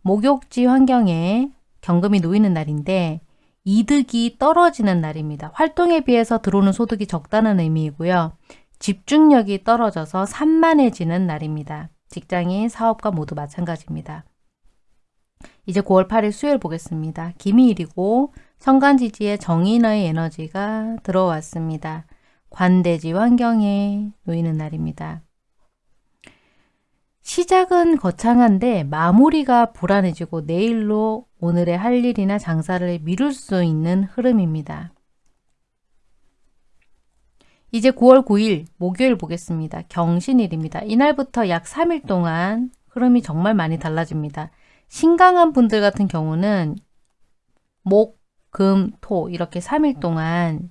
목욕지 환경에 경금이 놓이는 날인데 이득이 떨어지는 날입니다. 활동에 비해서 들어오는 소득이 적다는 의미이고요. 집중력이 떨어져서 산만해지는 날입니다. 직장인, 사업가 모두 마찬가지입니다. 이제 9월 8일 수요일 보겠습니다. 기미일이고 천간지지에 정인의 에너지가 들어왔습니다. 관대지 환경에 놓이는 날입니다. 시작은 거창한데 마무리가 불안해지고 내일로 오늘의 할 일이나 장사를 미룰 수 있는 흐름입니다. 이제 9월 9일 목요일 보겠습니다. 경신일입니다. 이날부터 약 3일 동안 흐름이 정말 많이 달라집니다. 신강한 분들 같은 경우는 목, 금, 토 이렇게 3일 동안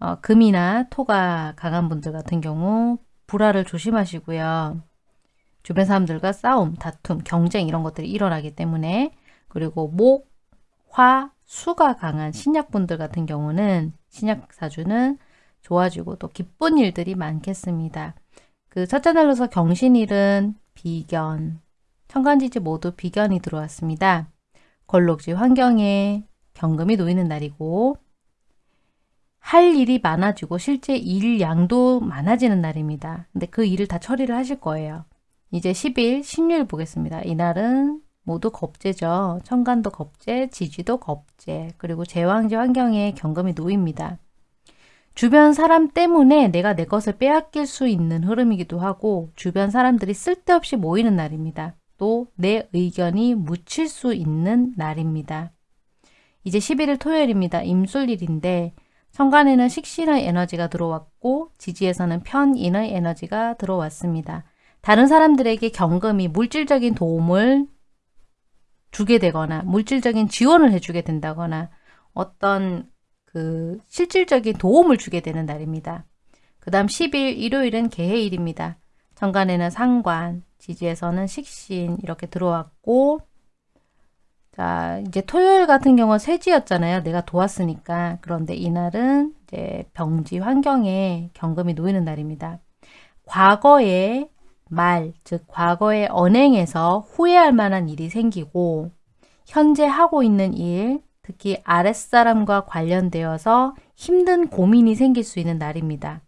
어, 금이나 토가 강한 분들 같은 경우 불화를 조심하시고요. 주변 사람들과 싸움, 다툼, 경쟁 이런 것들이 일어나기 때문에 그리고 목, 화, 수가 강한 신약분들 같은 경우는 신약사주는 좋아지고 또 기쁜 일들이 많겠습니다. 그 첫째 날로서 경신일은 비견, 천간지지 모두 비견이 들어왔습니다. 걸록지 환경에 경금이 놓이는 날이고 할 일이 많아지고 실제 일 양도 많아지는 날입니다. 근데 그 일을 다 처리를 하실 거예요. 이제 10일 신유일 보겠습니다. 이날은 모두 겁재죠. 천간도 겁재, 지지도 겁재, 그리고 제왕지 환경에 경금이 놓입니다. 주변 사람 때문에 내가 내 것을 빼앗길 수 있는 흐름이기도 하고 주변 사람들이 쓸데없이 모이는 날입니다. 또 내 의견이 묻힐 수 있는 날입니다. 이제 11일 토요일입니다. 임술일인데 천간에는 식신의 에너지가 들어왔고 지지에서는 편인의 에너지가 들어왔습니다. 다른 사람들에게 경금이 물질적인 도움을 주게 되거나 물질적인 지원을 해주게 된다거나 어떤 그 실질적인 도움을 주게 되는 날입니다. 그 다음 10일 일요일은 개해일입니다. 천간에는 상관, 지지에서는 식신 이렇게 들어왔고 자, 이제 토요일 같은 경우는 세지였잖아요. 내가 도왔으니까. 그런데 이날은 이제 병지 환경에 경금이 놓이는 날입니다. 과거의 말, 즉 과거의 언행에서 후회할 만한 일이 생기고 현재 하고 있는 일, 특히 아랫사람과 관련되어서 힘든 고민이 생길 수 있는 날입니다.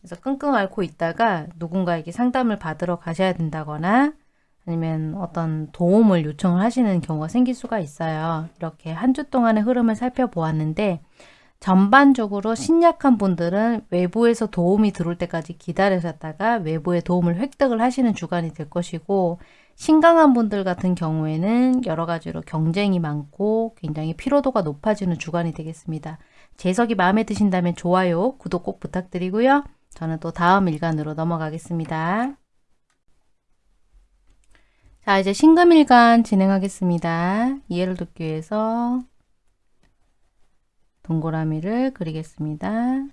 그래서 끙끙 앓고 있다가 누군가에게 상담을 받으러 가셔야 된다거나 아니면 어떤 도움을 요청을 하시는 경우가 생길 수가 있어요. 이렇게 한 주 동안의 흐름을 살펴보았는데 전반적으로 신약한 분들은 외부에서 도움이 들어올 때까지 기다리셨다가 외부의 도움을 획득을 하시는 주간이 될 것이고 신강한 분들 같은 경우에는 여러 가지로 경쟁이 많고 굉장히 피로도가 높아지는 주간이 되겠습니다. 재석이 마음에 드신다면 좋아요, 구독 꼭 부탁드리고요. 저는 또 다음 일간으로 넘어가겠습니다. 자 이제 신금일간 진행하겠습니다. 이해를 돕기 위해서 동그라미를 그리겠습니다.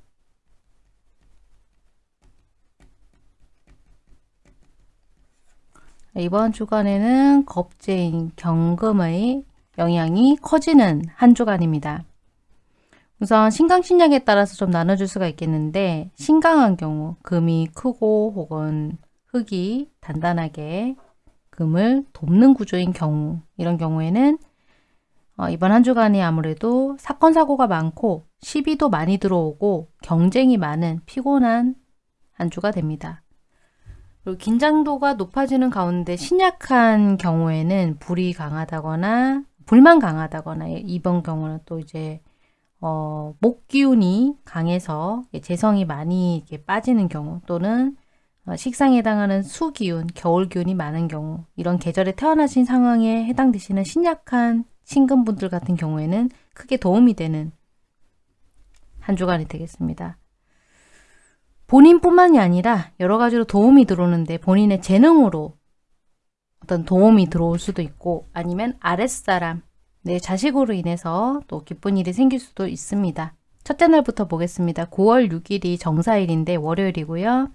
이번 주간에는 겁재인 경금의 영향이 커지는 한 주간입니다. 우선 신강신약에 따라서 좀 나눠줄 수가 있겠는데 신강한 경우 금이 크고 혹은 흙이 단단하게 금을 돕는 구조인 경우 이런 경우에는 어, 이번 한 주간이 아무래도 사건 사고가 많고 시비도 많이 들어오고 경쟁이 많은 피곤한 한 주가 됩니다. 그리고 긴장도가 높아지는 가운데 신약한 경우에는 불이 강하다거나 불만 강하다거나 이번 경우는 또 이제 어, 목 기운이 강해서 재성이 많이 이렇게 빠지는 경우 또는 어, 식상에 해당하는 수 기운, 겨울 기운이 많은 경우 이런 계절에 태어나신 상황에 해당되시는 신약한 신금분들 같은 경우에는 크게 도움이 되는 한 주간이 되겠습니다. 본인뿐만이 아니라 여러 가지로 도움이 들어오는데 본인의 재능으로 어떤 도움이 들어올 수도 있고 아니면 아랫사람, 내 자식으로 인해서 또 기쁜 일이 생길 수도 있습니다. 첫째 날부터 보겠습니다. 9월 6일이 정사일인데 월요일이고요.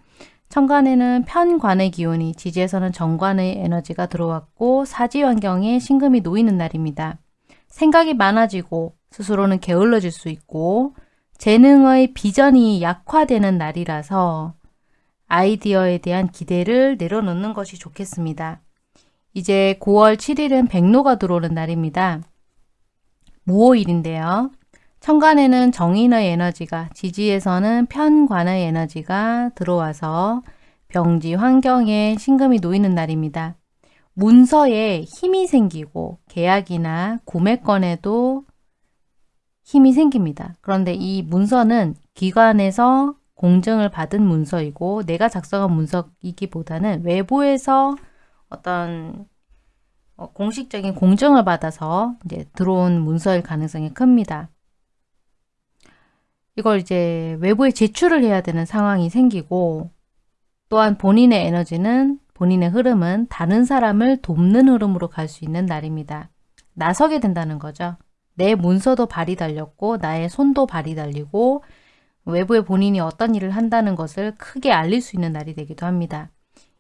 천간에는 편관의 기운이 지지에서는 정관의 에너지가 들어왔고 사지 환경에 신금이 놓이는 날입니다. 생각이 많아지고 스스로는 게을러질 수 있고 재능의 비전이 약화되는 날이라서 아이디어에 대한 기대를 내려놓는 것이 좋겠습니다. 이제 9월 7일은 백로가 들어오는 날입니다. 무오일인데요. 천간에는 정인의 에너지가, 지지에서는 편관의 에너지가 들어와서 병지 환경에 신금이 놓이는 날입니다. 문서에 힘이 생기고 계약이나 구매권에도 힘이 생깁니다. 그런데 이 문서는 기관에서 공증을 받은 문서이고 내가 작성한 문서이기보다는 외부에서 어떤 어, 공식적인 공증을 받아서 이제 들어온 문서일 가능성이 큽니다. 이걸 이제 외부에 제출을 해야 되는 상황이 생기고 또한 본인의 에너지는 본인의 흐름은 다른 사람을 돕는 흐름으로 갈 수 있는 날입니다. 나서게 된다는 거죠. 내 문서도 발이 달렸고 나의 손도 발이 달리고 외부에 본인이 어떤 일을 한다는 것을 크게 알릴 수 있는 날이 되기도 합니다.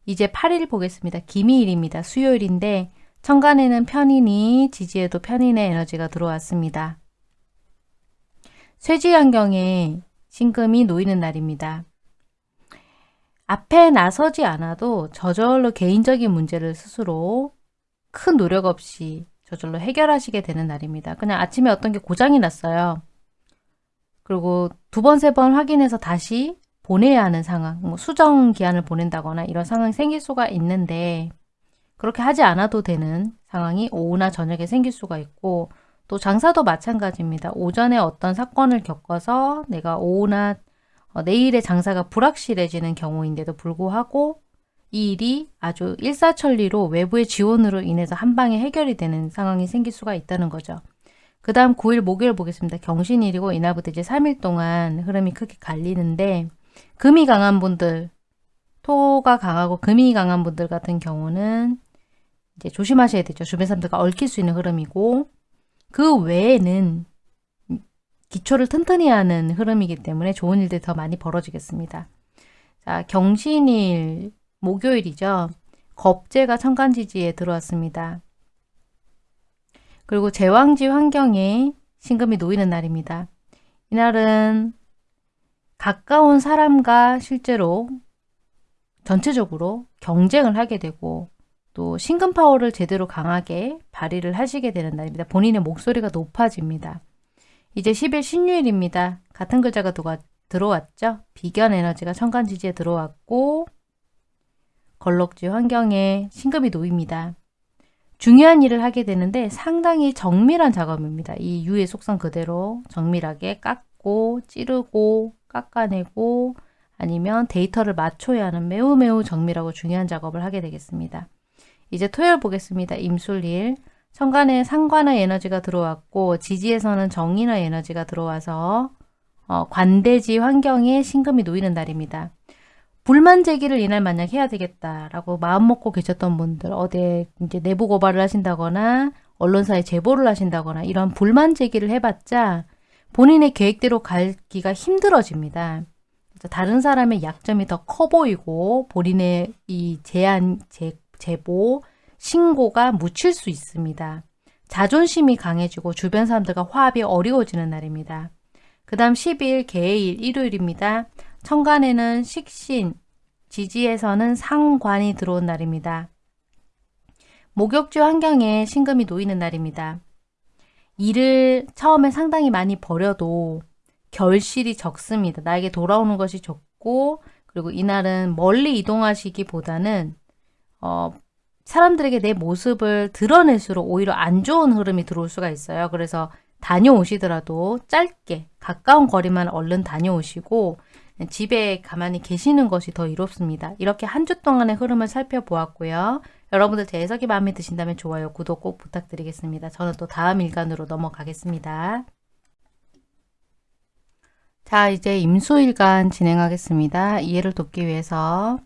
이제 8일 보겠습니다. 기미일입니다. 수요일인데 천간에는 편인이 지지에도 편인의 에너지가 들어왔습니다. 쇠지 환경에 신금이 놓이는 날입니다. 앞에 나서지 않아도 저절로 개인적인 문제를 스스로 큰 노력 없이 저절로 해결하시게 되는 날입니다. 그냥 아침에 어떤 게 고장이 났어요. 그리고 두 번, 세 번 확인해서 다시 보내야 하는 상황, 뭐 수정 기한을 보낸다거나 이런 상황이 생길 수가 있는데 그렇게 하지 않아도 되는 상황이 오후나 저녁에 생길 수가 있고 또 장사도 마찬가지입니다. 오전에 어떤 사건을 겪어서 내가 오후나 어, 내일의 장사가 불확실해지는 경우인데도 불구하고 이 일이 아주 일사천리로 외부의 지원으로 인해서 한 방에 해결이 되는 상황이 생길 수가 있다는 거죠. 그 다음 9일 목요일 보겠습니다. 경신일이고 이날부터 이제 3일 동안 흐름이 크게 갈리는데 금이 강한 분들, 토가 강하고 금이 강한 분들 같은 경우는 이제 조심하셔야 되죠. 주변 사람들과 얽힐 수 있는 흐름이고 그 외에는 기초를 튼튼히 하는 흐름이기 때문에 좋은 일들이 더 많이 벌어지겠습니다. 자, 경신일 목요일이죠. 겁재가 천간지지에 들어왔습니다. 그리고 제왕지 환경에 신금이 놓이는 날입니다. 이날은 가까운 사람과 실제로 전체적으로 경쟁을 하게 되고 또 신금 파워를 제대로 강하게 발휘를 하시게 되는 날입니다. 본인의 목소리가 높아집니다. 이제 10일 신유일입니다. 같은 글자가 들어왔죠? 비견 에너지가 천간지지에 들어왔고 걸럭지 환경에 신금이 놓입니다. 중요한 일을 하게 되는데 상당히 정밀한 작업입니다. 이 유의 속성 그대로 정밀하게 깎고 찌르고 깎아내고 아니면 데이터를 맞춰야 하는 매우 매우 정밀하고 중요한 작업을 하게 되겠습니다. 이제 토요일 보겠습니다. 임술일. 천간에 상관의 에너지가 들어왔고 지지에서는 정인의 에너지가 들어와서 어, 관대지 환경에 신금이 놓이는 날입니다. 불만 제기를 이날 만약 해야 되겠다라고 마음 먹고 계셨던 분들 어디에 이제 내부 고발을 하신다거나 언론사에 제보를 하신다거나 이런 불만 제기를 해봤자 본인의 계획대로 갈기가 힘들어집니다. 다른 사람의 약점이 더 커 보이고 본인의 이 제안, 제, 제보, 신고가 묻힐 수 있습니다. 자존심이 강해지고 주변 사람들과 화합이 어려워지는 날입니다. 그 다음 10일 개일 일요일입니다. 천간에는 식신, 지지에서는 상관이 들어온 날입니다. 목욕지 환경에 신금이 놓이는 날입니다. 일을 처음에 상당히 많이 버려도 결실이 적습니다. 나에게 돌아오는 것이 적고 그리고 이날은 멀리 이동하시기보다는 어, 사람들에게 내 모습을 드러낼수록 오히려 안 좋은 흐름이 들어올 수가 있어요. 그래서 다녀오시더라도 짧게 가까운 거리만 얼른 다녀오시고 집에 가만히 계시는 것이 더 이롭습니다. 이렇게 한 주 동안의 흐름을 살펴보았고요. 여러분들 제 해석이 마음에 드신다면 좋아요, 구독 꼭 부탁드리겠습니다. 저는 또 다음 일간으로 넘어가겠습니다. 자, 이제 임수일간 진행하겠습니다. 이해를 돕기 위해서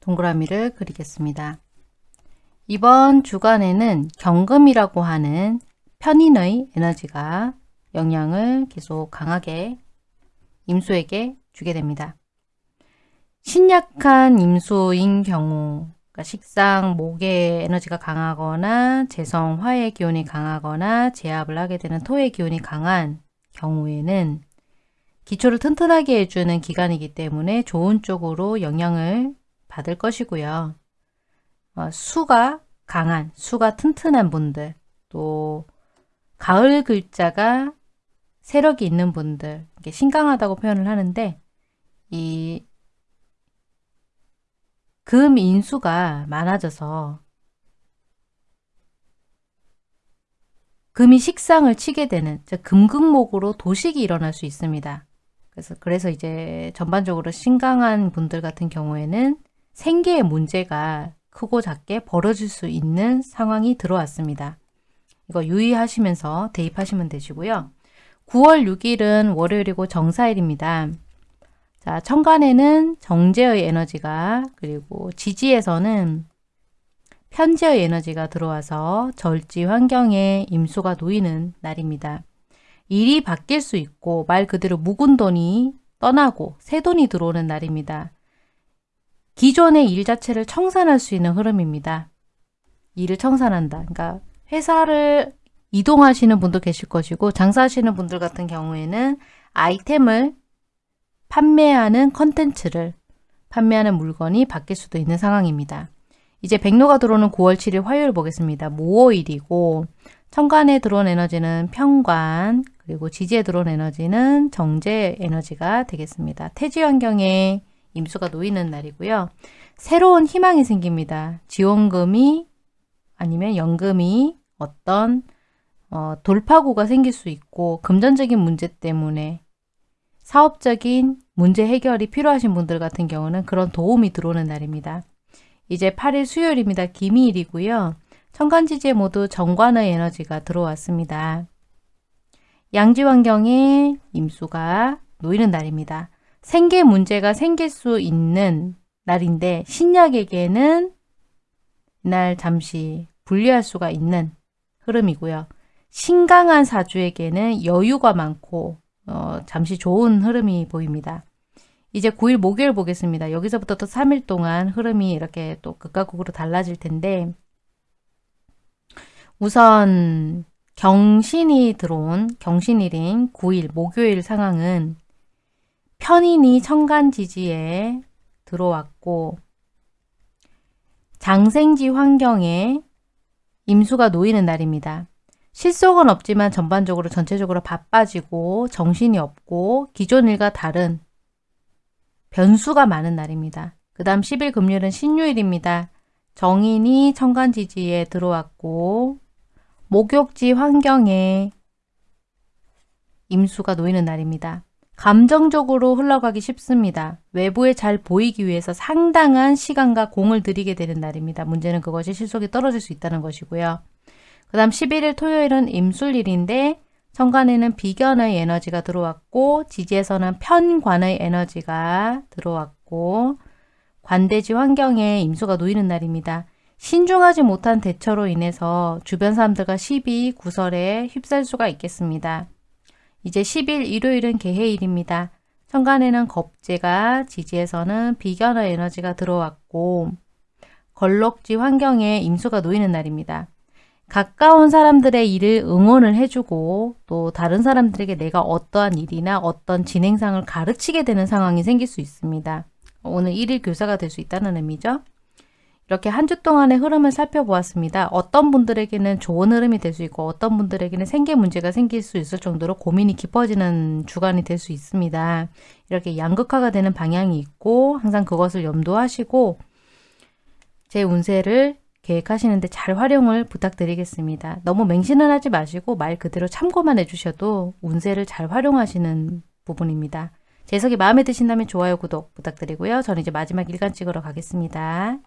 동그라미를 그리겠습니다. 이번 주간에는 경금이라고 하는 편인의 에너지가 영향을 계속 강하게 임수에게 주게 됩니다. 신약한 임수인 경우 그러니까 식상, 목의 에너지가 강하거나 재성, 화의 기운이 강하거나 제압을 하게 되는 토의 기운이 강한 경우에는 기초를 튼튼하게 해주는 기간이기 때문에 좋은 쪽으로 영향을 받을 것이고요. 어, 수가 강한, 수가 튼튼한 분들, 또 가을 글자가 세력이 있는 분들, 신강하다고 표현을 하는데 이 금 인수가 많아져서 금이 식상을 치게 되는 금극목으로 도식이 일어날 수 있습니다. 그래서 그래서 이제 전반적으로 신강한 분들 같은 경우에는 생계의 문제가 크고 작게 벌어질 수 있는 상황이 들어왔습니다. 이거 유의하시면서 대입하시면 되시고요. 9월 6일은 월요일이고 정사일입니다. 자, 천간에는 정제의 에너지가 그리고 지지에서는 편제의 에너지가 들어와서 절지 환경에 임수가 놓이는 날입니다. 일이 바뀔 수 있고 말 그대로 묵은 돈이 떠나고 새 돈이 들어오는 날입니다. 기존의 일 자체를 청산할 수 있는 흐름입니다. 일을 청산한다. 그러니까 회사를 이동하시는 분도 계실 것이고 장사하시는 분들 같은 경우에는 아이템을 판매하는 컨텐츠를 판매하는 물건이 바뀔 수도 있는 상황입니다. 이제 백로가 들어오는 9월 7일 화요일 보겠습니다. 모호일이고 천간에 들어온 에너지는 평관 그리고 지지에 들어온 에너지는 정제 에너지가 되겠습니다. 태지 환경에 임수가 놓이는 날이고요. 새로운 희망이 생깁니다. 지원금이 아니면 연금이 어떤 어, 돌파구가 생길 수 있고 금전적인 문제 때문에 사업적인 문제 해결이 필요하신 분들 같은 경우는 그런 도움이 들어오는 날입니다. 이제 8일 수요일입니다. 기미일이고요. 천간지지에 모두 정관의 에너지가 들어왔습니다. 양지 환경에 임수가 놓이는 날입니다. 생계 문제가 생길 수 있는 날인데 신약에게는 이날 잠시 분리할 수가 있는 흐름이고요. 신강한 사주에게는 여유가 많고 어, 잠시 좋은 흐름이 보입니다. 이제 9일 목요일 보겠습니다. 여기서부터 또 3일 동안 흐름이 이렇게 또 극과 극으로 달라질 텐데 우선 경신이 들어온 경신일인 9일 목요일 상황은 편인이 천간지지에 들어왔고 장생지 환경에 임수가 놓이는 날입니다. 실속은 없지만 전반적으로 전체적으로 바빠지고 정신이 없고 기존 일과 다른 변수가 많은 날입니다. 그 다음 10일 금요일은 신유일입니다. 정인이 천간지지에 들어왔고 목욕지 환경에 임수가 놓이는 날입니다. 감정적으로 흘러가기 쉽습니다. 외부에 잘 보이기 위해서 상당한 시간과 공을 들이게 되는 날입니다. 문제는 그것이 실속이 떨어질 수 있다는 것이고요. 그 다음 11일 토요일은 임술일인데 천간에는 비견의 에너지가 들어왔고 지지에서는 편관의 에너지가 들어왔고 관대지 환경에 임수가 놓이는 날입니다. 신중하지 못한 대처로 인해서 주변 사람들과 시비, 구설에 휩쓸 수가 있겠습니다. 이제 10일 일요일은 개해일입니다. 천간에는 겁재가 지지에서는 비견의 에너지가 들어왔고 걸럭지 환경에 임수가 놓이는 날입니다. 가까운 사람들의 일을 응원을 해주고 또 다른 사람들에게 내가 어떠한 일이나 어떤 진행상을 가르치게 되는 상황이 생길 수 있습니다. 오늘 일일 교사가 될 수 있다는 의미죠. 이렇게 한 주 동안의 흐름을 살펴보았습니다. 어떤 분들에게는 좋은 흐름이 될 수 있고 어떤 분들에게는 생계 문제가 생길 수 있을 정도로 고민이 깊어지는 주간이 될 수 있습니다. 이렇게 양극화가 되는 방향이 있고 항상 그것을 염두하시고 제 운세를 계획하시는데 잘 활용을 부탁드리겠습니다. 너무 맹신은 하지 마시고 말 그대로 참고만 해주셔도 운세를 잘 활용하시는 부분입니다. 제 해석이 마음에 드신다면 좋아요, 구독 부탁드리고요. 저는 이제 마지막 일간 찍으러 가겠습니다.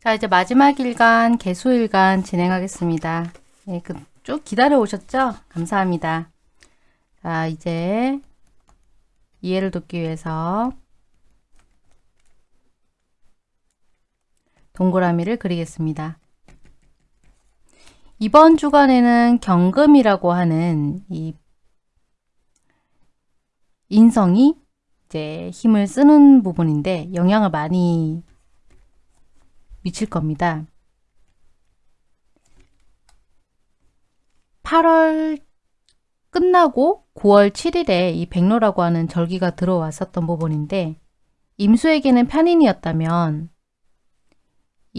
자 이제 마지막 일간 개수일간 진행하겠습니다. 네, 그, 쭉 기다려 오셨죠? 감사합니다. 자 이제 이해를 돕기 위해서 동그라미를 그리겠습니다. 이번 주간에는 경금이라고 하는 이 인성이 이제 힘을 쓰는 부분인데 영향을 많이 미칠 겁니다. 8월 끝나고 9월 7일에 이 백로라고 하는 절기가 들어왔었던 부분인데 임수에게는 편인이었다면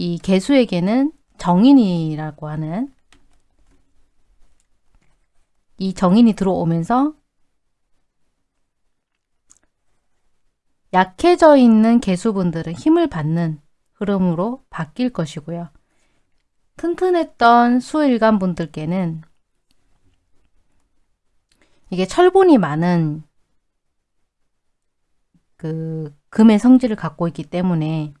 이 개수에게는 정인이라고 하는 이 정인이 들어오면서 약해져 있는 개수분들은 힘을 받는 흐름으로 바뀔 것이고요. 튼튼했던 수일간 분들께는 이게 철분이 많은 그 금의 성질을 갖고 있기 때문에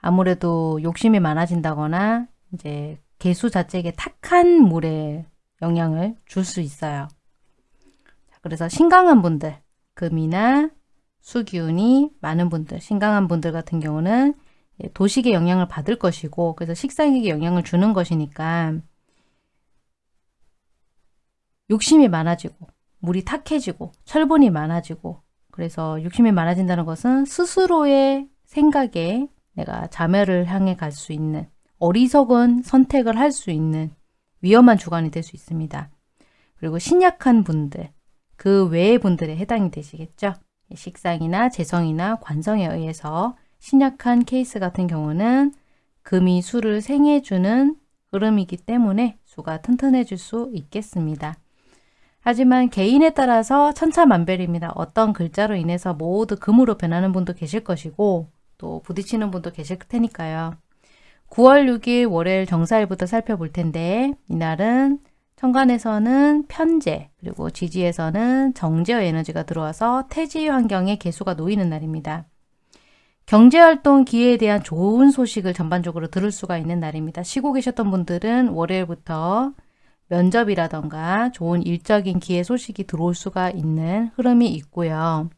아무래도 욕심이 많아진다거나 이제 개수 자체에 탁한 물에 영향을 줄 수 있어요. 그래서 신강한 분들, 금이나 수기운이 많은 분들, 신강한 분들 같은 경우는 도식의 영향을 받을 것이고 그래서 식상에게 영향을 주는 것이니까 욕심이 많아지고 물이 탁해지고 철분이 많아지고 그래서 욕심이 많아진다는 것은 스스로의 생각에 내가 자멸을 향해 갈 수 있는 어리석은 선택을 할 수 있는 위험한 주간이 될 수 있습니다. 그리고 신약한 분들, 그 외의 분들에 해당이 되시겠죠. 식상이나 재성이나 관성에 의해서 신약한 케이스 같은 경우는 금이 수를 생해주는 흐름이기 때문에 수가 튼튼해질 수 있겠습니다. 하지만 개인에 따라서 천차만별입니다. 어떤 글자로 인해서 모두 금으로 변하는 분도 계실 것이고 또 부딪히는 분도 계실 테니까요. 9월 6일 월요일 정사일부터 살펴볼 텐데 이날은 천간에서는 편재 그리고 지지에서는 정제어 에너지가 들어와서 태지 환경에 개수가 놓이는 날입니다. 경제활동 기회에 대한 좋은 소식을 전반적으로 들을 수가 있는 날입니다. 쉬고 계셨던 분들은 월요일부터 면접이라던가 좋은 일적인 기회 소식이 들어올 수가 있는 흐름이 있고요.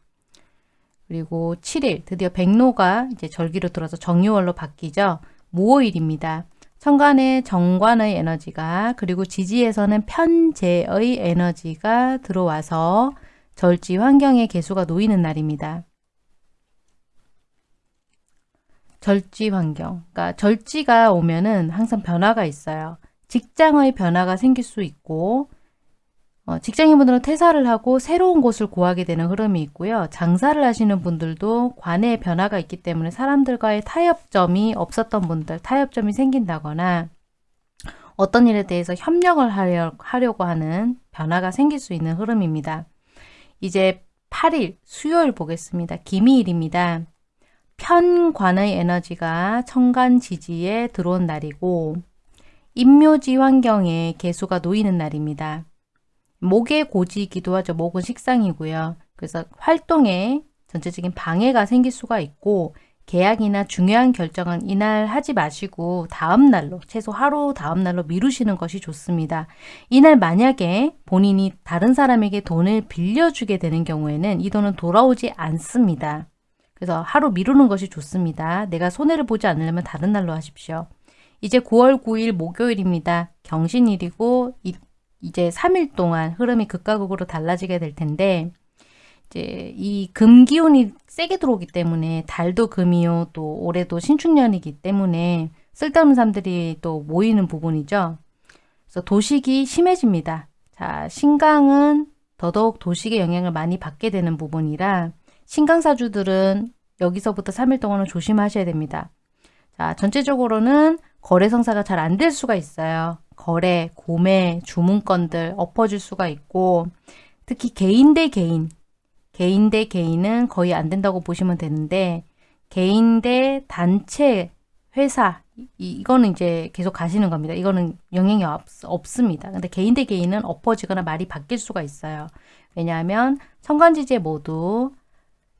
그리고 7일 드디어 백로가 이제 절기로 들어서 정유월로 바뀌죠. 모호일입니다. 천간의 정관의 에너지가 그리고 지지에서는 편재의 에너지가 들어와서 절지 환경의 개수가 놓이는 날입니다. 절지 환경, 그러니까 절지가 오면은 항상 변화가 있어요. 직장의 변화가 생길 수 있고 어, 직장인분들은 퇴사를 하고 새로운 곳을 구하게 되는 흐름이 있고요. 장사를 하시는 분들도 관의 변화가 있기 때문에 사람들과의 타협점이 없었던 분들, 타협점이 생긴다거나 어떤 일에 대해서 협력을 하려, 하려고 하는 변화가 생길 수 있는 흐름입니다. 이제 8일 수요일 보겠습니다. 기미일입니다. 편관의 에너지가 천간 지지에 들어온 날이고 임묘지 환경에 개수가 놓이는 날입니다. 목의 고지이기도 하죠. 목은 식상이고요. 그래서 활동에 전체적인 방해가 생길 수가 있고 계약이나 중요한 결정은 이날 하지 마시고 다음 날로 최소 하루 다음 날로 미루시는 것이 좋습니다. 이날 만약에 본인이 다른 사람에게 돈을 빌려주게 되는 경우에는 이 돈은 돌아오지 않습니다. 그래서 하루 미루는 것이 좋습니다. 내가 손해를 보지 않으려면 다른 날로 하십시오. 이제 9월 9일 목요일입니다. 경신일이고 이 이제 3일 동안 흐름이 극과 극으로 달라지게 될 텐데 이제 이 금 기운이 세게 들어오기 때문에 달도 금이요 또 올해도 신축년이기 때문에 쓸데없는 사람들이 또 모이는 부분이죠. 그래서 도식이 심해집니다. 자 신강은 더더욱 도식의 영향을 많이 받게 되는 부분이라 신강사주들은 여기서부터 3일 동안은 조심하셔야 됩니다. 자, 전체적으로는 거래 성사가 잘 안 될 수가 있어요. 거래, 구매, 주문건들 엎어질 수가 있고 특히 개인 대 개인, 개인 대 개인은 거의 안 된다고 보시면 되는데 개인 대 단체, 회사 이, 이거는 이제 계속 가시는 겁니다. 이거는 영향이 없, 없습니다. 근데 개인 대 개인은 엎어지거나 말이 바뀔 수가 있어요. 왜냐하면 천간지지에 모두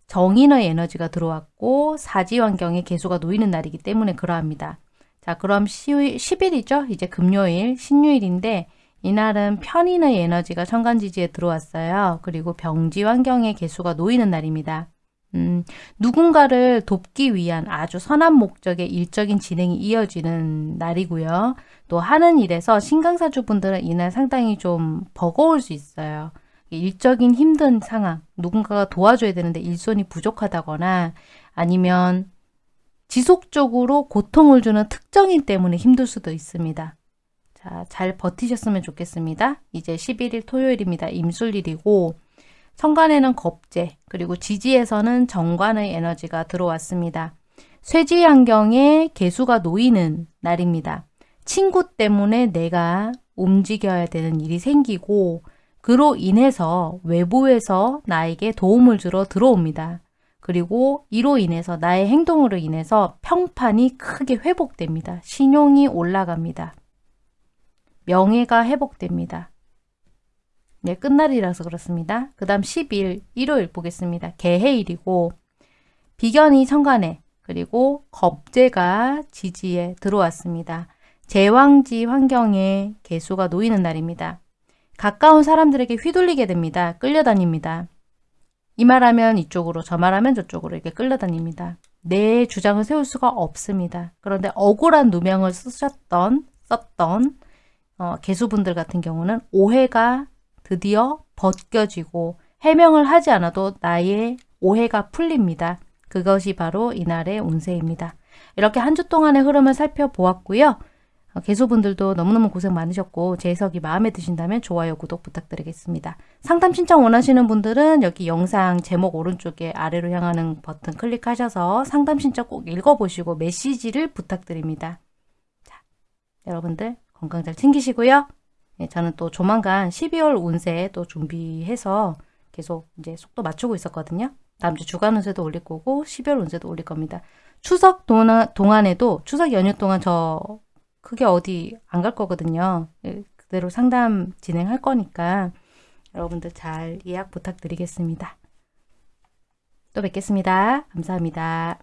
정인의 에너지가 들어왔고 사지 환경에 개수가 놓이는 날이기 때문에 그러합니다. 자 그럼 10일이죠. 이제 금요일 신유일인데 이날은 편인의 에너지가 천간지지에 들어왔어요. 그리고 병지 환경에 개수가 놓이는 날입니다. 음, 누군가를 돕기 위한 아주 선한 목적의 일적인 진행이 이어지는 날이고요. 또 하는 일에서 신강사주분들은 이날 상당히 좀 버거울 수 있어요. 일적인 힘든 상황, 누군가가 도와줘야 되는데 일손이 부족하다거나 아니면 지속적으로 고통을 주는 특정인 때문에 힘들 수도 있습니다. 자, 잘 버티셨으면 좋겠습니다. 이제 11일 토요일입니다. 임술일이고 천간에는 겁재, 그리고 지지에서는 정관의 에너지가 들어왔습니다. 쇠지 환경에 개수가 놓이는 날입니다. 친구 때문에 내가 움직여야 되는 일이 생기고 그로 인해서 외부에서 나에게 도움을 주러 들어옵니다. 그리고 이로 인해서 나의 행동으로 인해서 평판이 크게 회복됩니다. 신용이 올라갑니다. 명예가 회복됩니다. 네, 끝날이라서 그렇습니다. 그 다음 10일, 일요일 보겠습니다. 개해일이고 비견이 천간에 그리고 겁재가 지지에 들어왔습니다. 제왕지 환경에 개수가 놓이는 날입니다. 가까운 사람들에게 휘둘리게 됩니다. 끌려다닙니다. 이 말하면 이쪽으로 저 말하면 저쪽으로 이렇게 끌려다닙니다. 내 주장을 세울 수가 없습니다. 그런데 억울한 누명을 쓰셨던 썼던 어, 개수분들 같은 경우는 오해가 드디어 벗겨지고 해명을 하지 않아도 나의 오해가 풀립니다. 그것이 바로 이날의 운세입니다. 이렇게 한 주 동안의 흐름을 살펴보았고요. 어, 개수분들도 너무너무 고생 많으셨고 제 해석이 마음에 드신다면 좋아요, 구독 부탁드리겠습니다. 상담 신청 원하시는 분들은 여기 영상 제목 오른쪽에 아래로 향하는 버튼 클릭하셔서 상담 신청 꼭 읽어보시고 메시지를 부탁드립니다. 자, 여러분들 건강 잘 챙기시고요. 네, 저는 또 조만간 12월 운세 또 준비해서 계속 이제 속도 맞추고 있었거든요. 다음 주 주간 운세도 올릴 거고 12월 운세도 올릴 겁니다. 추석 동안, 동안에도 추석 연휴 동안 저 크게 어디 안 갈 거거든요. 예, 그대로 상담 진행할 거니까 여러분들 잘 예약 부탁드리겠습니다. 또 뵙겠습니다. 감사합니다.